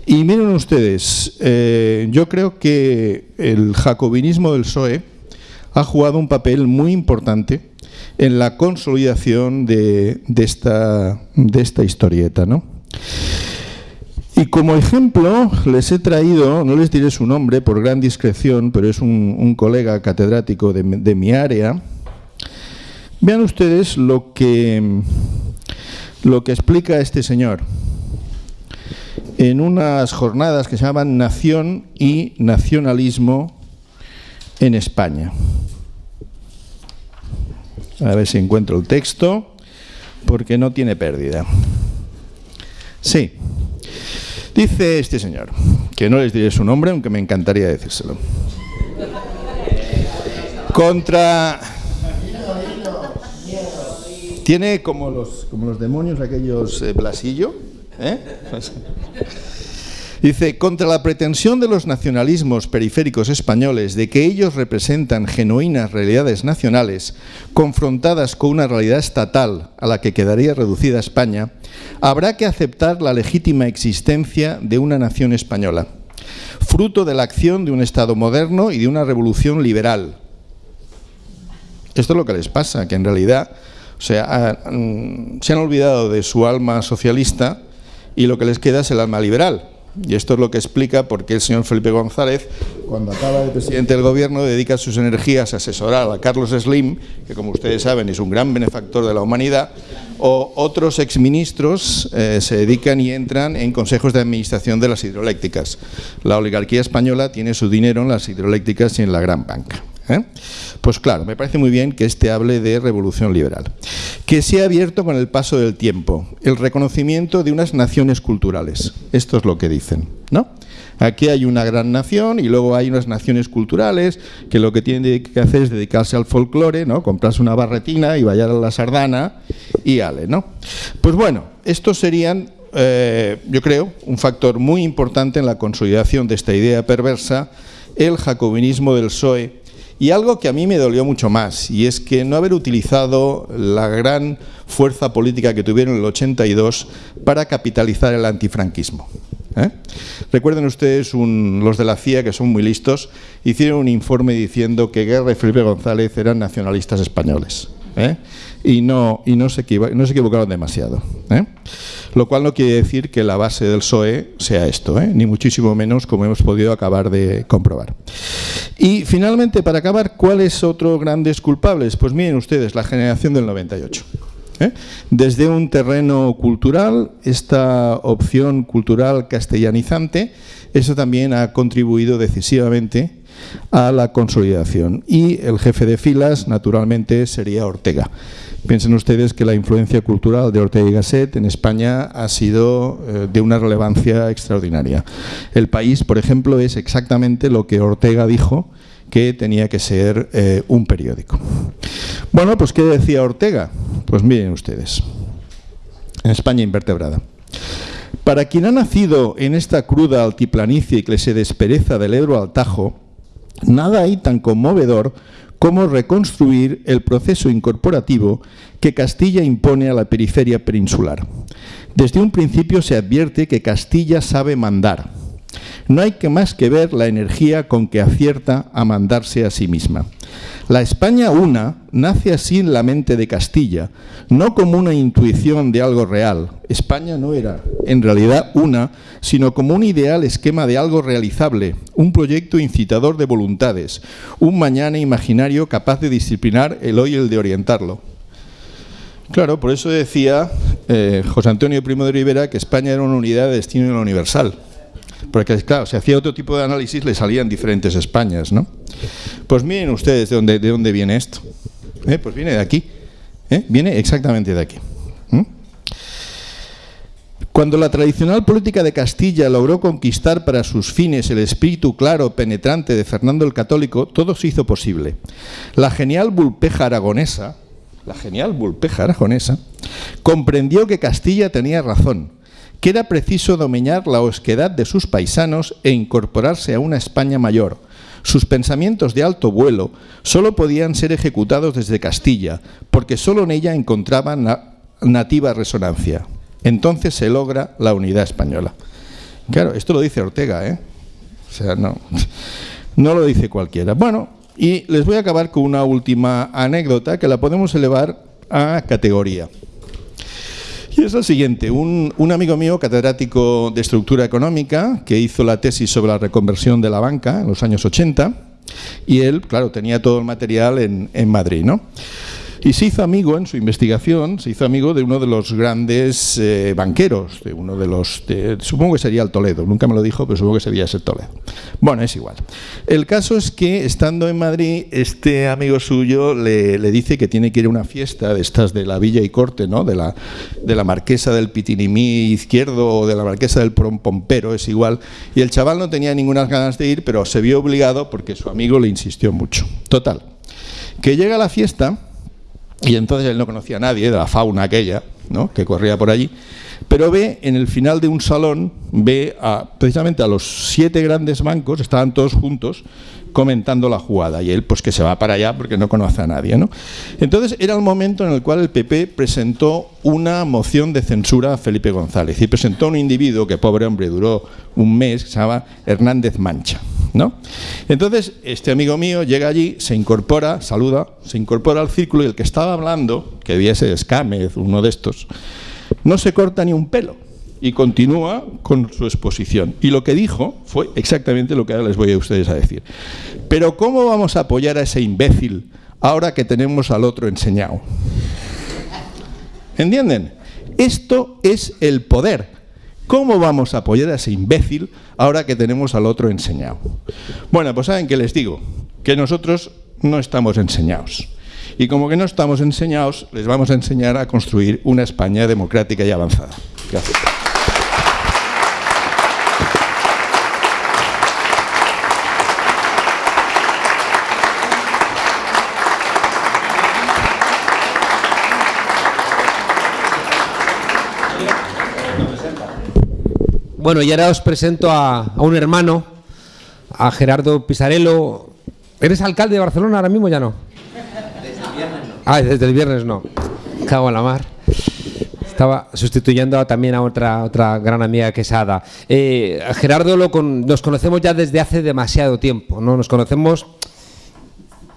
Y miren ustedes, eh, yo creo que el jacobinismo del PSOE ha jugado un papel muy importante en la consolidación de, esta, historieta. ¿no? Y como ejemplo les he traído, no les diré su nombre por gran discreción, pero es un, colega catedrático de, de, mi área. Vean ustedes lo que, lo que explica este señor en unas jornadas que se llaman Nación y Nacionalismo en España. A ver si encuentro el texto, porque no tiene pérdida. Sí. Dice este señor, que no les diré su nombre, aunque me encantaría decírselo. Contra... Tiene como los, como los demonios aquellos eh, Blasillo. ¿eh? Dice, contra la pretensión de los nacionalismos periféricos españoles de que ellos representan genuinas realidades nacionales confrontadas con una realidad estatal a la que quedaría reducida España, habrá que aceptar la legítima existencia de una nación española. fruto de la acción de un Estado moderno y de una revolución liberal. Esto es lo que les pasa, que en realidad mm, se han olvidado de su alma socialista y lo que les queda es el alma liberal. Y esto es lo que explica por qué el señor Felipe González, cuando acaba de presidente del gobierno, dedica sus energías a asesorar a Carlos Slim, que como ustedes saben es un gran benefactor de la humanidad, o otros exministros eh, se dedican y entran en consejos de administración de las hidroeléctricas. La oligarquía española tiene su dinero en las hidroeléctricas y en la gran banca. ¿eh? Pues claro, me parece muy bien que este hable de revolución liberal. Que se ha abierto con el paso del tiempo el reconocimiento de unas naciones culturales. Esto es lo que dicen, ¿no? Aquí hay una gran nación y luego hay unas naciones culturales que lo que tienen que hacer es dedicarse al folclore, ¿no? comprarse una barretina y bailar a la sardana y ale. ¿no? Pues bueno, estos serían, eh, yo creo, un factor muy importante en la consolidación de esta idea perversa, el jacobinismo del PSOE y algo que a mí me dolió mucho más, y es que no haber utilizado la gran fuerza política que tuvieron en el 82 para capitalizar el antifranquismo. ¿eh? Recuerden ustedes, los de la CIA, que son muy listos, hicieron un informe diciendo que Guerra y Felipe González eran nacionalistas españoles. ¿eh? y, no, y no, se equivocaron demasiado. ¿eh? Lo cual no quiere decir que la base del PSOE sea esto, ni muchísimo menos como hemos podido acabar de comprobar. Y finalmente, para acabar, ¿cuáles otros grandes culpables? Pues miren ustedes, la generación del 98. Desde un terreno cultural, esta opción cultural castellanizante, eso también ha contribuido decisivamente a la consolidación. Y el jefe de filas, naturalmente, sería Ortega. Piensen ustedes que la influencia cultural de Ortega y Gasset en España ha sido eh, de una relevancia extraordinaria. El país, por ejemplo, es exactamente lo que Ortega dijo que tenía que ser eh, un periódico. Bueno, pues ¿qué decía Ortega? Pues miren ustedes, en España invertebrada. Para quien ha nacido en esta cruda altiplanicie que se despereza del Ebro al Tajo, nada hay tan conmovedor como reconstruir el proceso incorporativo que Castilla impone a la periferia peninsular. Desde un principio se advierte que Castilla sabe mandar. No hay que más que ver la energía con que acierta a mandarse a sí misma. La España una nace así en la mente de Castilla, no como una intuición de algo real. España no era en realidad una, sino como un ideal esquema de algo realizable, un proyecto incitador de voluntades, un mañana imaginario capaz de disciplinar el hoy y el de orientarlo. Claro, por eso decía eh, José Antonio Primo de Rivera que España era una unidad de destino universal. Porque, claro, si hacía otro tipo de análisis le salían diferentes Españas, ¿no? Pues miren ustedes de dónde, de dónde viene esto. ¿Eh? Pues viene de aquí. ¿Eh? Viene exactamente de aquí. Cuando la tradicional política de Castilla logró conquistar para sus fines el espíritu claro, penetrante de Fernando el Católico, todo se hizo posible. La genial bulpeja aragonesa, la genial bulpeja aragonesa, comprendió que Castilla tenía razón que era preciso domeñar la osquedad de sus paisanos e incorporarse a una España mayor. Sus pensamientos de alto vuelo solo podían ser ejecutados desde Castilla, porque solo en ella encontraban nativa resonancia. Entonces se logra la unidad española. Claro, esto lo dice Ortega, ¿eh? O sea, no, no lo dice cualquiera. Bueno, y les voy a acabar con una última anécdota que la podemos elevar a categoría. Y es lo siguiente, un, amigo mío, catedrático de estructura económica, que hizo la tesis sobre la reconversión de la banca en los años 80, y él, claro, tenía todo el material en, en Madrid, ¿no? Y se hizo amigo en su investigación, se hizo amigo de uno de los grandes eh, banqueros, de uno de los, supongo que sería el Toledo, nunca me lo dijo, pero supongo que sería ese Toledo. Bueno, es igual. El caso es que estando en Madrid, este amigo suyo le, dice que tiene que ir a una fiesta de estas de la Villa y Corte, ¿no? de, la, de la marquesa del Pitinimí izquierdo o de la marquesa del Pompero, es igual. Y el chaval no tenía ninguna ganas de ir, pero se vio obligado porque su amigo le insistió mucho. Total, que llega a la fiesta y entonces él no conocía a nadie de la fauna aquella, ¿no? que corría por allí, pero ve en el final de un salón, ve a, precisamente a los siete grandes bancos, estaban todos juntos, comentando la jugada y él pues que se va para allá porque no conoce a nadie. ¿no? Entonces era el momento en el cual el PP presentó una moción de censura a Felipe González y presentó un individuo que pobre hombre duró un mes, que se llama Hernández Mancha. ¿No? Entonces este amigo mío llega allí, se incorpora, saluda, se incorpora al círculo y el que estaba hablando, que ser Escámez, uno de estos, no se corta ni un pelo y continúa con su exposición. Y lo que dijo fue exactamente lo que ahora les voy a ustedes a decir. Pero ¿cómo vamos a apoyar a ese imbécil ahora que tenemos al otro enseñado? ¿Entienden? Esto es el poder. ¿Cómo vamos a apoyar a ese imbécil ahora que tenemos al otro enseñado? Bueno, pues saben que les digo, que nosotros no estamos enseñados. Y como que no estamos enseñados, les vamos a enseñar a construir una España democrática y avanzada. Gracias. Bueno, y ahora os presento a, a un hermano, a Gerardo Pisarello. ¿Eres alcalde de Barcelona ahora mismo? Ya no. Desde el viernes no. Ah, desde el viernes no. Cago en la mar. Estaba sustituyendo también a otra, otra gran amiga que es Ada. Eh, a Gerardo lo con- nos conocemos ya desde hace demasiado tiempo, ¿no? Nos conocemos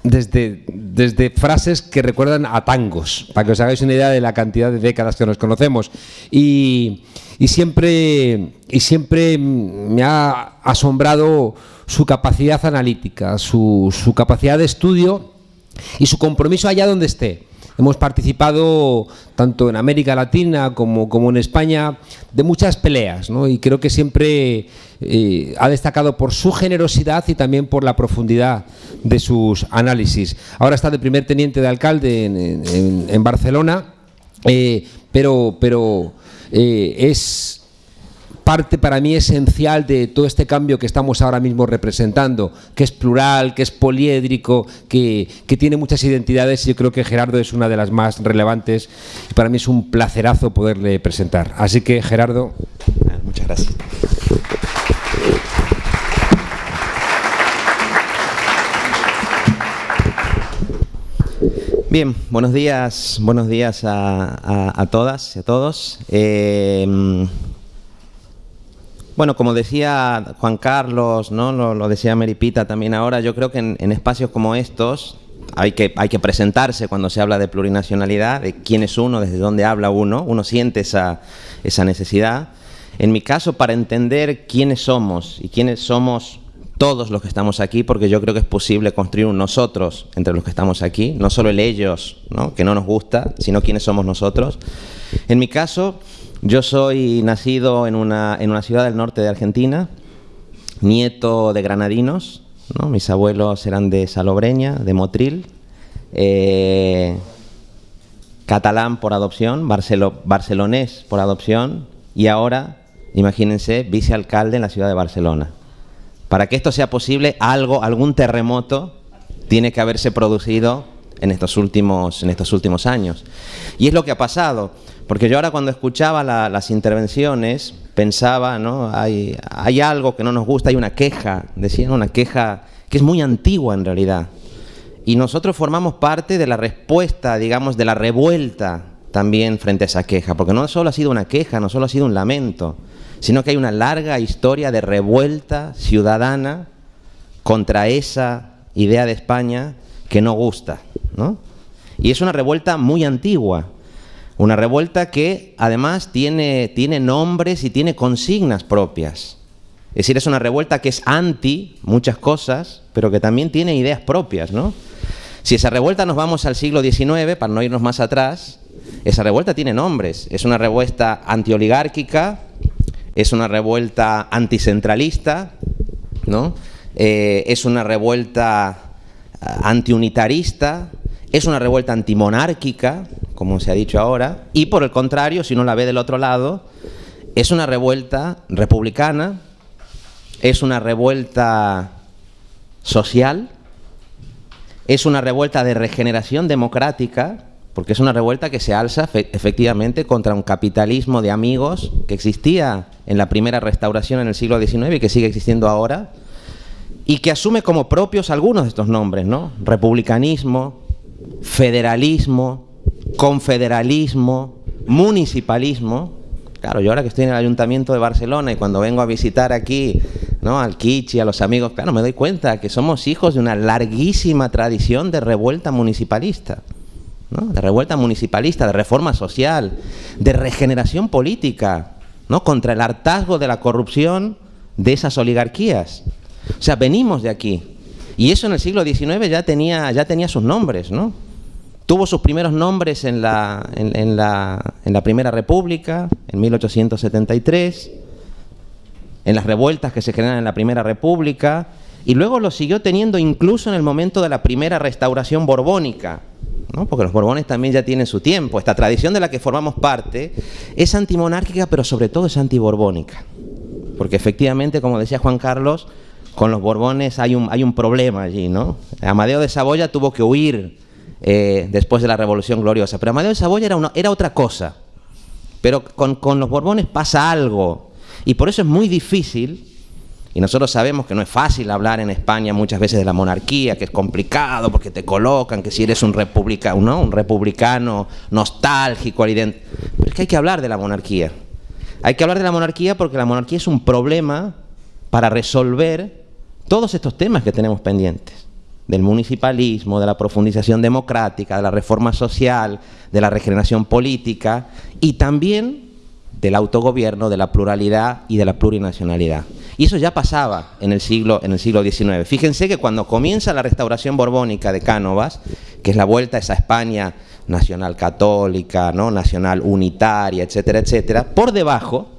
desde, desde frases que recuerdan a tangos, para que os hagáis una idea de la cantidad de décadas que nos conocemos. Y, y siempre, y siempre me ha asombrado su capacidad analítica, su, su capacidad de estudio y su compromiso allá donde esté. Hemos participado tanto en América Latina como, como en España de muchas peleas, ¿no? y creo que siempre eh, ha destacado por su generosidad y también por la profundidad de sus análisis. Ahora está de primer teniente de alcalde en, en- Barcelona, eh, pero, pero eh, es parte para mí esencial de todo este cambio que estamos ahora mismo representando, que es plural, que es poliédrico, que, que tiene muchas identidades y yo creo que Gerardo es una de las más relevantes y para mí es un placerazo poderle presentar. Así que Gerardo, Muchas gracias. Bien, buenos días, buenos días a, a- a todas y a todos. Eh, bueno, como decía Juan Carlos, ¿no? lo, lo decía Meripita también ahora, yo creo que en, espacios como estos hay que, hay que presentarse cuando se habla de plurinacionalidad, de quién es uno, desde dónde habla uno, uno siente esa, esa necesidad. En mi caso, para entender quiénes somos y quiénes somos todos los que estamos aquí, porque yo creo que es posible construir un nosotros entre los que estamos aquí, no solo el ellos, ¿no? que no nos gusta, sino quiénes somos nosotros. En mi caso, yo soy nacido en una, en una ciudad del norte de Argentina, nieto de granadinos, ¿no? mis abuelos eran de Salobreña, de Motril, eh, catalán por adopción, barcelo- barcelonés por adopción y ahora, imagínense, vicealcalde en la ciudad de Barcelona. Para que esto sea posible, algo, algún terremoto tiene que haberse producido en estos últimos, en estos últimos años. Y es lo que ha pasado, porque yo ahora cuando escuchaba la- las intervenciones pensaba, ¿no? Hay, hay algo que no nos gusta, hay una queja, decían una queja que es muy antigua en realidad. Y nosotros formamos parte de la respuesta, digamos, de la revuelta también frente a esa queja, porque no solo ha sido una queja, no solo ha sido un lamento, sino que hay una larga historia de revuelta ciudadana contra esa idea de España que no gusta, ¿no? Y es una revuelta muy antigua, una revuelta que además tiene, tiene nombres y tiene consignas propias. Es decir, es una revuelta que es anti muchas cosas, pero que también tiene ideas propias, ¿no? Si esa revuelta nos vamos al siglo XIX, para no irnos más atrás, esa revuelta tiene nombres. Es una revuelta antioligárquica, es una revuelta anticentralista, ¿no? Eh, es una revuelta ah, antiunitarista, es una revuelta antimonárquica, como se ha dicho ahora, y por el contrario, si uno la ve del otro lado, es una revuelta republicana, es una revuelta social, es una revuelta de regeneración democrática, porque es una revuelta que se alza fe- efectivamente contra un capitalismo de amigos que existía en la primera restauración en el siglo XIX y que sigue existiendo ahora. y que asume como propios algunos de estos nombres, ¿no? Republicanismo, federalismo, confederalismo, municipalismo. Claro, yo ahora que estoy en el Ayuntamiento de Barcelona y cuando vengo a visitar aquí ¿no? al Kichi, a los amigos, claro, me doy cuenta que somos hijos de una larguísima tradición de revuelta municipalista. de revuelta municipalista, de reforma social, de regeneración política, ¿no? contra el hartazgo de la corrupción de esas oligarquías. O sea, venimos de aquí. Y eso en el siglo XIX ya tenía, ya tenía sus nombres, ¿no? Tuvo sus primeros nombres en la, en, la, en la Primera República, en 1873, en las revueltas que se generan en la Primera República, y luego lo siguió teniendo incluso en el momento de la primera restauración borbónica, ¿no? porque los borbones también ya tienen su tiempo. Esta tradición de la que formamos parte es antimonárquica, pero sobre todo es antiborbónica. Porque efectivamente, como decía Juan Carlos, con los borbones hay un, hay un problema allí. ¿no? Amadeo de Saboya tuvo que huir eh, después de la Revolución Gloriosa, pero Amadeo de Saboya era, otra cosa. Pero con, los borbones pasa algo y por eso es muy difícil, y nosotros sabemos que no es fácil hablar en España muchas veces de la monarquía, que es complicado porque te colocan, que si eres un republicano, un republicano nostálgico, pero es que hay que hablar de la monarquía. Hay que hablar de la monarquía porque la monarquía es un problema para resolver todos estos temas que tenemos pendientes del municipalismo, de la profundización democrática, de la reforma social, de la regeneración política y también del autogobierno, de la pluralidad y de la plurinacionalidad. Y eso ya pasaba en el siglo, en el siglo XIX. Fíjense que cuando comienza la restauración borbónica de Cánovas, que es la vuelta a esa España nacional católica, ¿no? nacional unitaria, etcétera, etcétera, por debajo,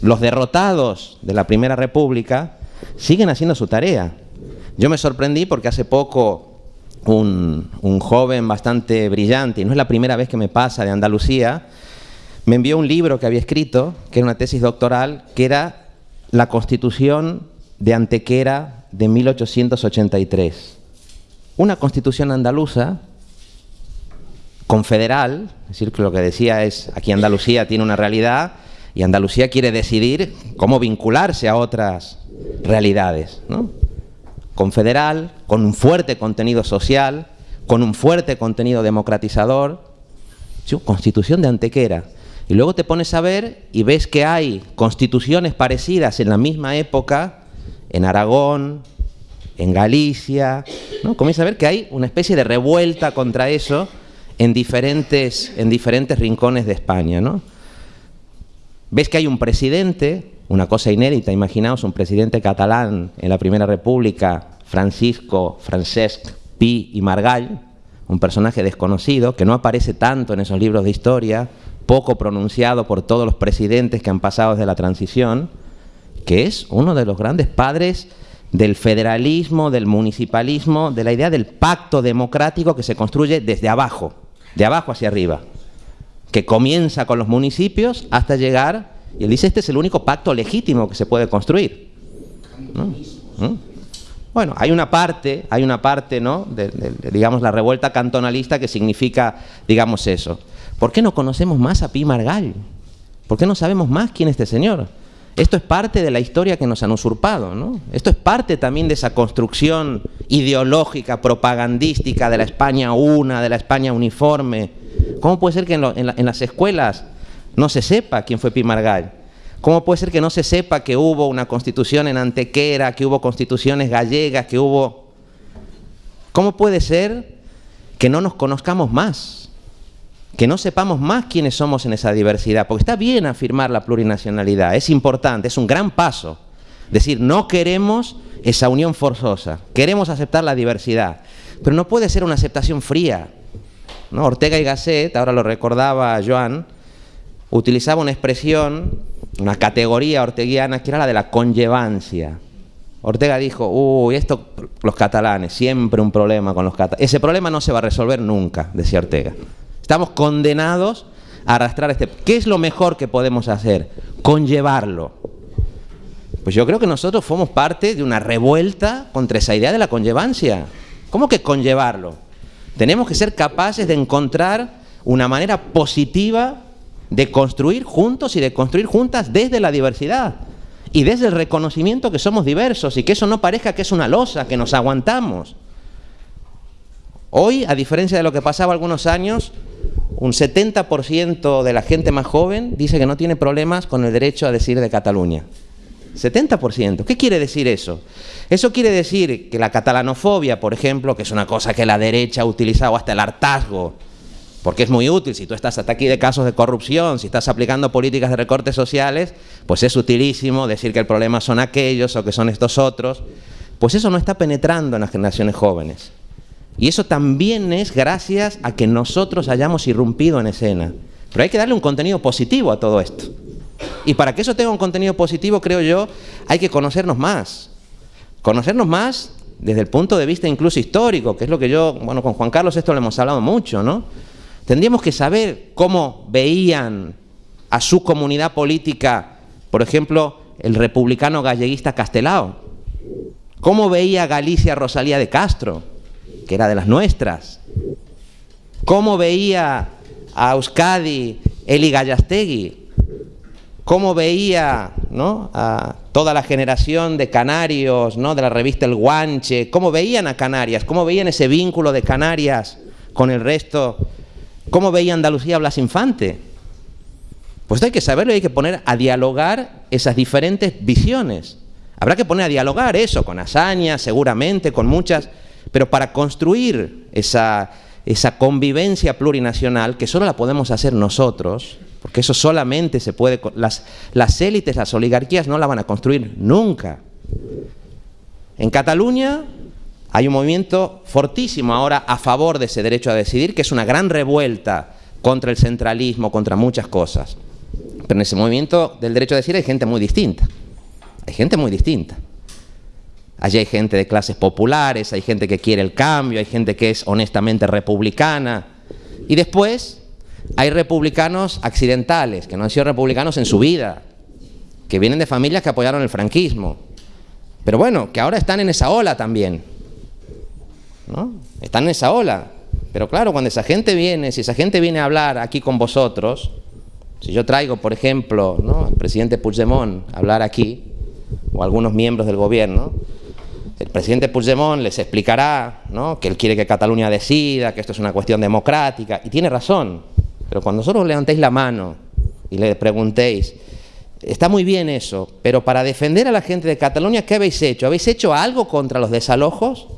los derrotados de la Primera República siguen haciendo su tarea. Yo me sorprendí porque hace poco un, joven bastante brillante, y no es la primera vez que me pasa de Andalucía, me envió un libro que había escrito, que era una tesis doctoral, que era la Constitución de Antequera de 1883. Una constitución andaluza confederal, es decir, que lo que decía es, aquí Andalucía tiene una realidad y Andalucía quiere decidir cómo vincularse a otras realidades. ¿no? Confederal, con un fuerte contenido social, con un fuerte contenido democratizador, constitución de Antequera. Y luego te pones a ver y ves que hay constituciones parecidas en la misma época, en Aragón, en Galicia, ¿no? Comienza a ver que hay una especie de revuelta contra eso en diferentes, en diferentes rincones de España, ¿no? Ves que hay un presidente, una cosa inédita, imaginaos, un presidente catalán en la Primera República, Francisco, Francesc Pi y Margall, un personaje desconocido, que no aparece tanto en esos libros de historia, poco pronunciado por todos los presidentes que han pasado desde la transición, que es uno de los grandes padres del federalismo, del municipalismo, de la idea del pacto democrático que se construye desde abajo, de abajo hacia arriba, que comienza con los municipios hasta llegar, y él dice, este es el único pacto legítimo que se puede construir. ¿Mm? Bueno, hay una parte, hay una parte, ¿no? De, digamos, la revuelta cantonalista que significa, digamos, eso. ¿Por qué no conocemos más a Pi Margall? ¿Por qué no sabemos más quién es este señor? Esto es parte de la historia que nos han usurpado, ¿no? Esto es parte también de esa construcción ideológica, propagandística de la España una, de la España uniforme. ¿Cómo puede ser que en, las escuelas no se sepa quién fue Pi Margall? ¿Cómo puede ser que no se sepa que hubo una constitución en Antequera, que hubo constituciones gallegas, que hubo... ¿Cómo puede ser que no nos conozcamos más? que no sepamos más quiénes somos en esa diversidad, porque está bien afirmar la plurinacionalidad, es importante, es un gran paso. Decir, no queremos esa unión forzosa, queremos aceptar la diversidad, pero no puede ser una aceptación fría. ¿no? Ortega y Gasset, ahora lo recordaba Joan, utilizaba una expresión, una categoría orteguiana que era la de la conllevancia. Ortega dijo, uy, esto, los catalanes, siempre un problema con los catalanes. Ese problema no se va a resolver nunca, decía Ortega. Estamos condenados a arrastrar este... ¿Qué es lo mejor que podemos hacer? Conllevarlo. Pues yo creo que nosotros formamos parte de una revuelta contra esa idea de la conllevancia. ¿Cómo que conllevarlo? Tenemos que ser capaces de encontrar una manera positiva de construir juntos y de construir juntas desde la diversidad. Y desde el reconocimiento que somos diversos y que eso no parezca que es una losa, que nos aguantamos. Hoy, a diferencia de lo que pasaba algunos años, un 70% de la gente más joven dice que no tiene problemas con el derecho a decir de Cataluña. 70%. ¿Qué quiere decir eso? Eso quiere decir que la catalanofobia, por ejemplo, que es una cosa que la derecha ha utilizado hasta el hartazgo, porque es muy útil, si tú estás hasta aquí de casos de corrupción, si estás aplicando políticas de recortes sociales, pues es utilísimo decir que el problema son aquellos o que son estos otros, pues eso no está penetrando en las generaciones jóvenes. Y eso también es gracias a que nosotros hayamos irrumpido en escena. Pero hay que darle un contenido positivo a todo esto. Y para que eso tenga un contenido positivo, creo yo, hay que conocernos más. Conocernos más desde el punto de vista incluso histórico, que es lo que yo, bueno, con Juan Carlos esto lo hemos hablado mucho, ¿no? Tendríamos que saber cómo veían a su comunidad política, por ejemplo, el republicano galleguista Castelao. ¿Cómo veía Galicia Rosalía de Castro, que era de las nuestras? ¿Cómo veía a Euskadi Eli Gallastegui, cómo veía ¿no? a toda la generación de canarios, ¿no? de la revista El Guanche, cómo veían a Canarias, cómo veían ese vínculo de Canarias con el resto, cómo veía Andalucía Blas Infante. Pues hay que saberlo y hay que poner a dialogar esas diferentes visiones. Habrá que poner a dialogar eso con hazañas, seguramente, con muchas, pero para construir esa, esa convivencia plurinacional, que solo la podemos hacer nosotros, porque eso solamente se puede... Las, las élites, las oligarquías no la van a construir nunca. En Cataluña hay un movimiento fortísimo ahora a favor de ese derecho a decidir, que es una gran revuelta contra el centralismo, contra muchas cosas. Pero en ese movimiento del derecho a decidir hay gente muy distinta. Hay gente muy distinta. Allí hay gente de clases populares, hay gente que quiere el cambio, hay gente que es honestamente republicana. Y después hay republicanos accidentales, que no han sido republicanos en su vida, que vienen de familias que apoyaron el franquismo. Pero bueno, que ahora están en esa ola también. ¿No? Están en esa ola. Pero claro, cuando esa gente viene, si esa gente viene a hablar aquí con vosotros, si yo traigo, por ejemplo, ¿no? al presidente Puigdemont a hablar aquí, o algunos miembros del gobierno, el presidente Puigdemont les explicará ¿no? que él quiere que Cataluña decida, que esto es una cuestión democrática, y tiene razón. Pero cuando vosotros levantéis la mano y le preguntéis, está muy bien eso, pero para defender a la gente de Cataluña, ¿qué habéis hecho? ¿Habéis hecho algo contra los desalojos?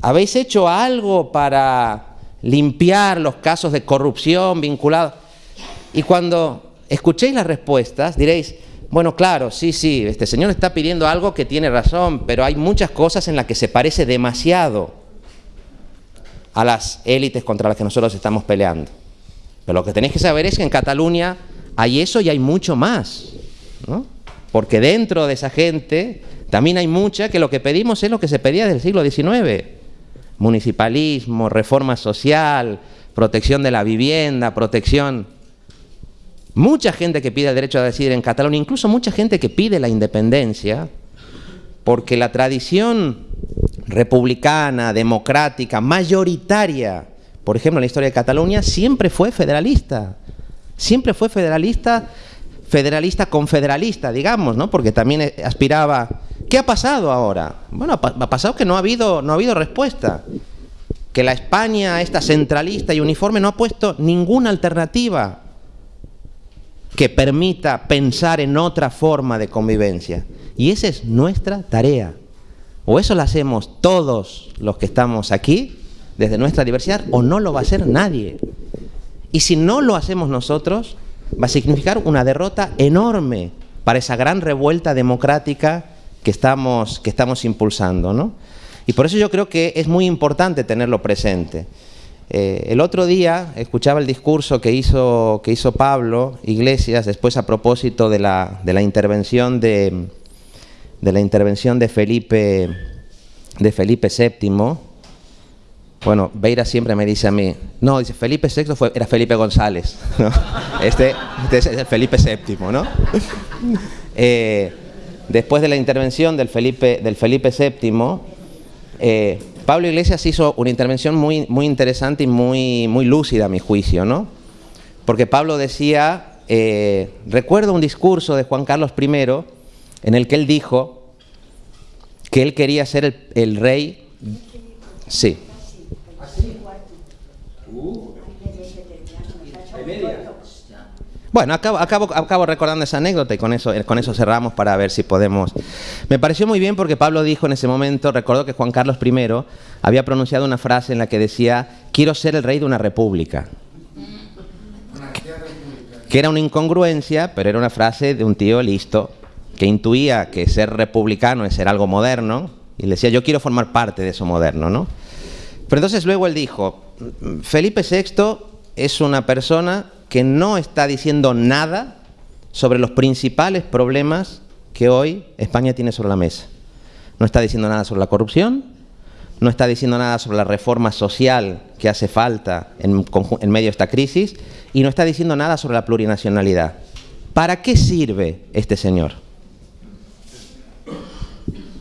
¿Habéis hecho algo para limpiar los casos de corrupción vinculados? Y cuando escuchéis las respuestas, diréis, bueno, claro, sí, sí, este señor está pidiendo algo que tiene razón, pero hay muchas cosas en las que se parece demasiado a las élites contra las que nosotros estamos peleando. Pero lo que tenéis que saber es que en Cataluña hay eso y hay mucho más. ¿no? Porque dentro de esa gente también hay mucha que lo que pedimos es lo que se pedía desde el siglo XIX. Municipalismo, reforma social, protección de la vivienda, protección... Mucha gente que pide el derecho a decidir en Cataluña, incluso mucha gente que pide la independencia, porque la tradición republicana, democrática, mayoritaria, por ejemplo, en la historia de Cataluña, siempre fue federalista. Siempre fue federalista, federalista confederalista, digamos, ¿no? Porque también aspiraba. ¿Qué ha pasado ahora? Bueno, ha pasado que no ha habido, no ha habido respuesta. Que la España, esta centralista y uniforme, no ha puesto ninguna alternativa que permita pensar en otra forma de convivencia. Y esa es nuestra tarea. O eso lo hacemos todos los que estamos aquí, desde nuestra diversidad, o no lo va a hacer nadie. Y si no lo hacemos nosotros, va a significar una derrota enorme para esa gran revuelta democrática que estamos, que estamos impulsando. ¿no? Y por eso yo creo que es muy importante tenerlo presente. Eh, el otro día escuchaba el discurso que hizo, que hizo Pablo Iglesias después a propósito de la, de la intervención de, de la intervención de Felipe, de Felipe VII, bueno, Beira siempre me dice a mí, no, dice Felipe VI fue, era Felipe González, este, este, es el Felipe VII, ¿no? Eh, después de la intervención del Felipe, del Felipe VII, eh, Pablo Iglesias hizo una intervención muy, muy interesante y muy, muy lúcida a mi juicio, ¿no? Porque Pablo decía eh, recuerdo un discurso de Juan Carlos I en el que él dijo que él quería ser el, el rey. Sí. Bueno, acabo, acabo, acabo, recordando esa anécdota y con eso, con eso cerramos para ver si podemos... Me pareció muy bien porque Pablo dijo en ese momento, recordó que Juan Carlos I había pronunciado una frase en la que decía, quiero ser el rey de una república. Que era una incongruencia, pero era una frase de un tío listo, que intuía que ser republicano es ser algo moderno, y le decía, yo quiero formar parte de eso moderno, ¿no? Pero entonces luego él dijo, Felipe VI es una persona que no está diciendo nada sobre los principales problemas que hoy España tiene sobre la mesa. No está diciendo nada sobre la corrupción, no está diciendo nada sobre la reforma social que hace falta en, medio de esta crisis y no está diciendo nada sobre la plurinacionalidad. ¿Para qué sirve este señor?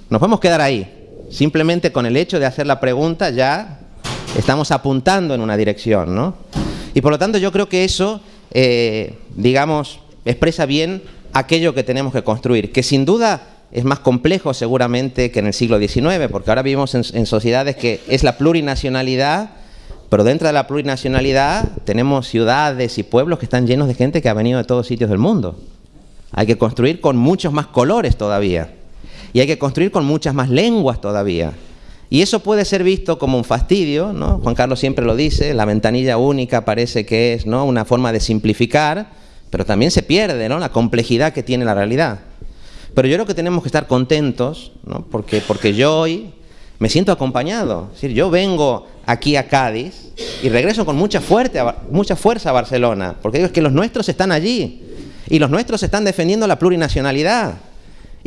Nos podemos quedar ahí. Simplemente con el hecho de hacer la pregunta ya estamos apuntando en una dirección, ¿no? Y por lo tanto yo creo que eso, eh, digamos, expresa bien aquello que tenemos que construir, que sin duda es más complejo seguramente que en el siglo XIX, porque ahora vivimos en, en sociedades que es la plurinacionalidad, pero dentro de la plurinacionalidad tenemos ciudades y pueblos que están llenos de gente que ha venido de todos sitios del mundo. Hay que construir con muchos más colores todavía. Y hay que construir con muchas más lenguas todavía. Y eso puede ser visto como un fastidio, ¿no? Juan Carlos siempre lo dice, la ventanilla única parece que es ¿no? una forma de simplificar, pero también se pierde ¿no? la complejidad que tiene la realidad. Pero yo creo que tenemos que estar contentos, ¿no? porque, porque yo hoy me siento acompañado. Es decir, yo vengo aquí a Cádiz y regreso con mucha, fuerte, mucha fuerza a Barcelona, porque digo es que los nuestros están allí y los nuestros están defendiendo la plurinacionalidad.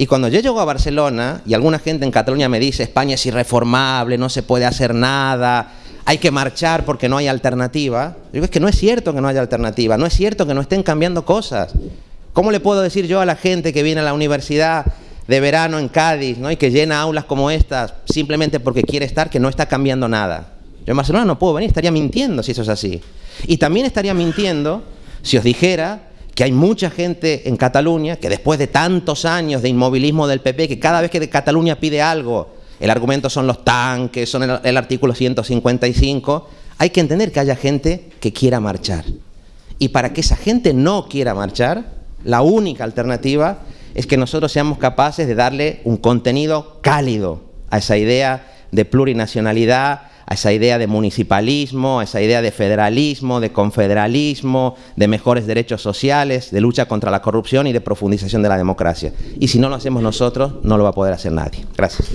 Y cuando yo llego a Barcelona y alguna gente en Cataluña me dice España es irreformable, no se puede hacer nada, hay que marchar porque no hay alternativa, yo digo es que no es cierto que no haya alternativa, no es cierto que no estén cambiando cosas. ¿Cómo le puedo decir yo a la gente que viene a la universidad de verano en Cádiz ¿no? y que llena aulas como estas simplemente porque quiere estar que no está cambiando nada? Yo en Barcelona no puedo venir, estaría mintiendo si eso es así. Y también estaría mintiendo si os dijera que hay mucha gente en Cataluña que después de tantos años de inmovilismo del PP, que cada vez que Cataluña pide algo, el argumento son los tanques, son el, el artículo 155, hay que entender que haya gente que quiera marchar. Y para que esa gente no quiera marchar, la única alternativa es que nosotros seamos capaces de darle un contenido cálido a esa idea de plurinacionalidad, a esa idea de municipalismo, a esa idea de federalismo, de confederalismo, de mejores derechos sociales, de lucha contra la corrupción y de profundización de la democracia. Y si no lo hacemos nosotros, no lo va a poder hacer nadie. Gracias.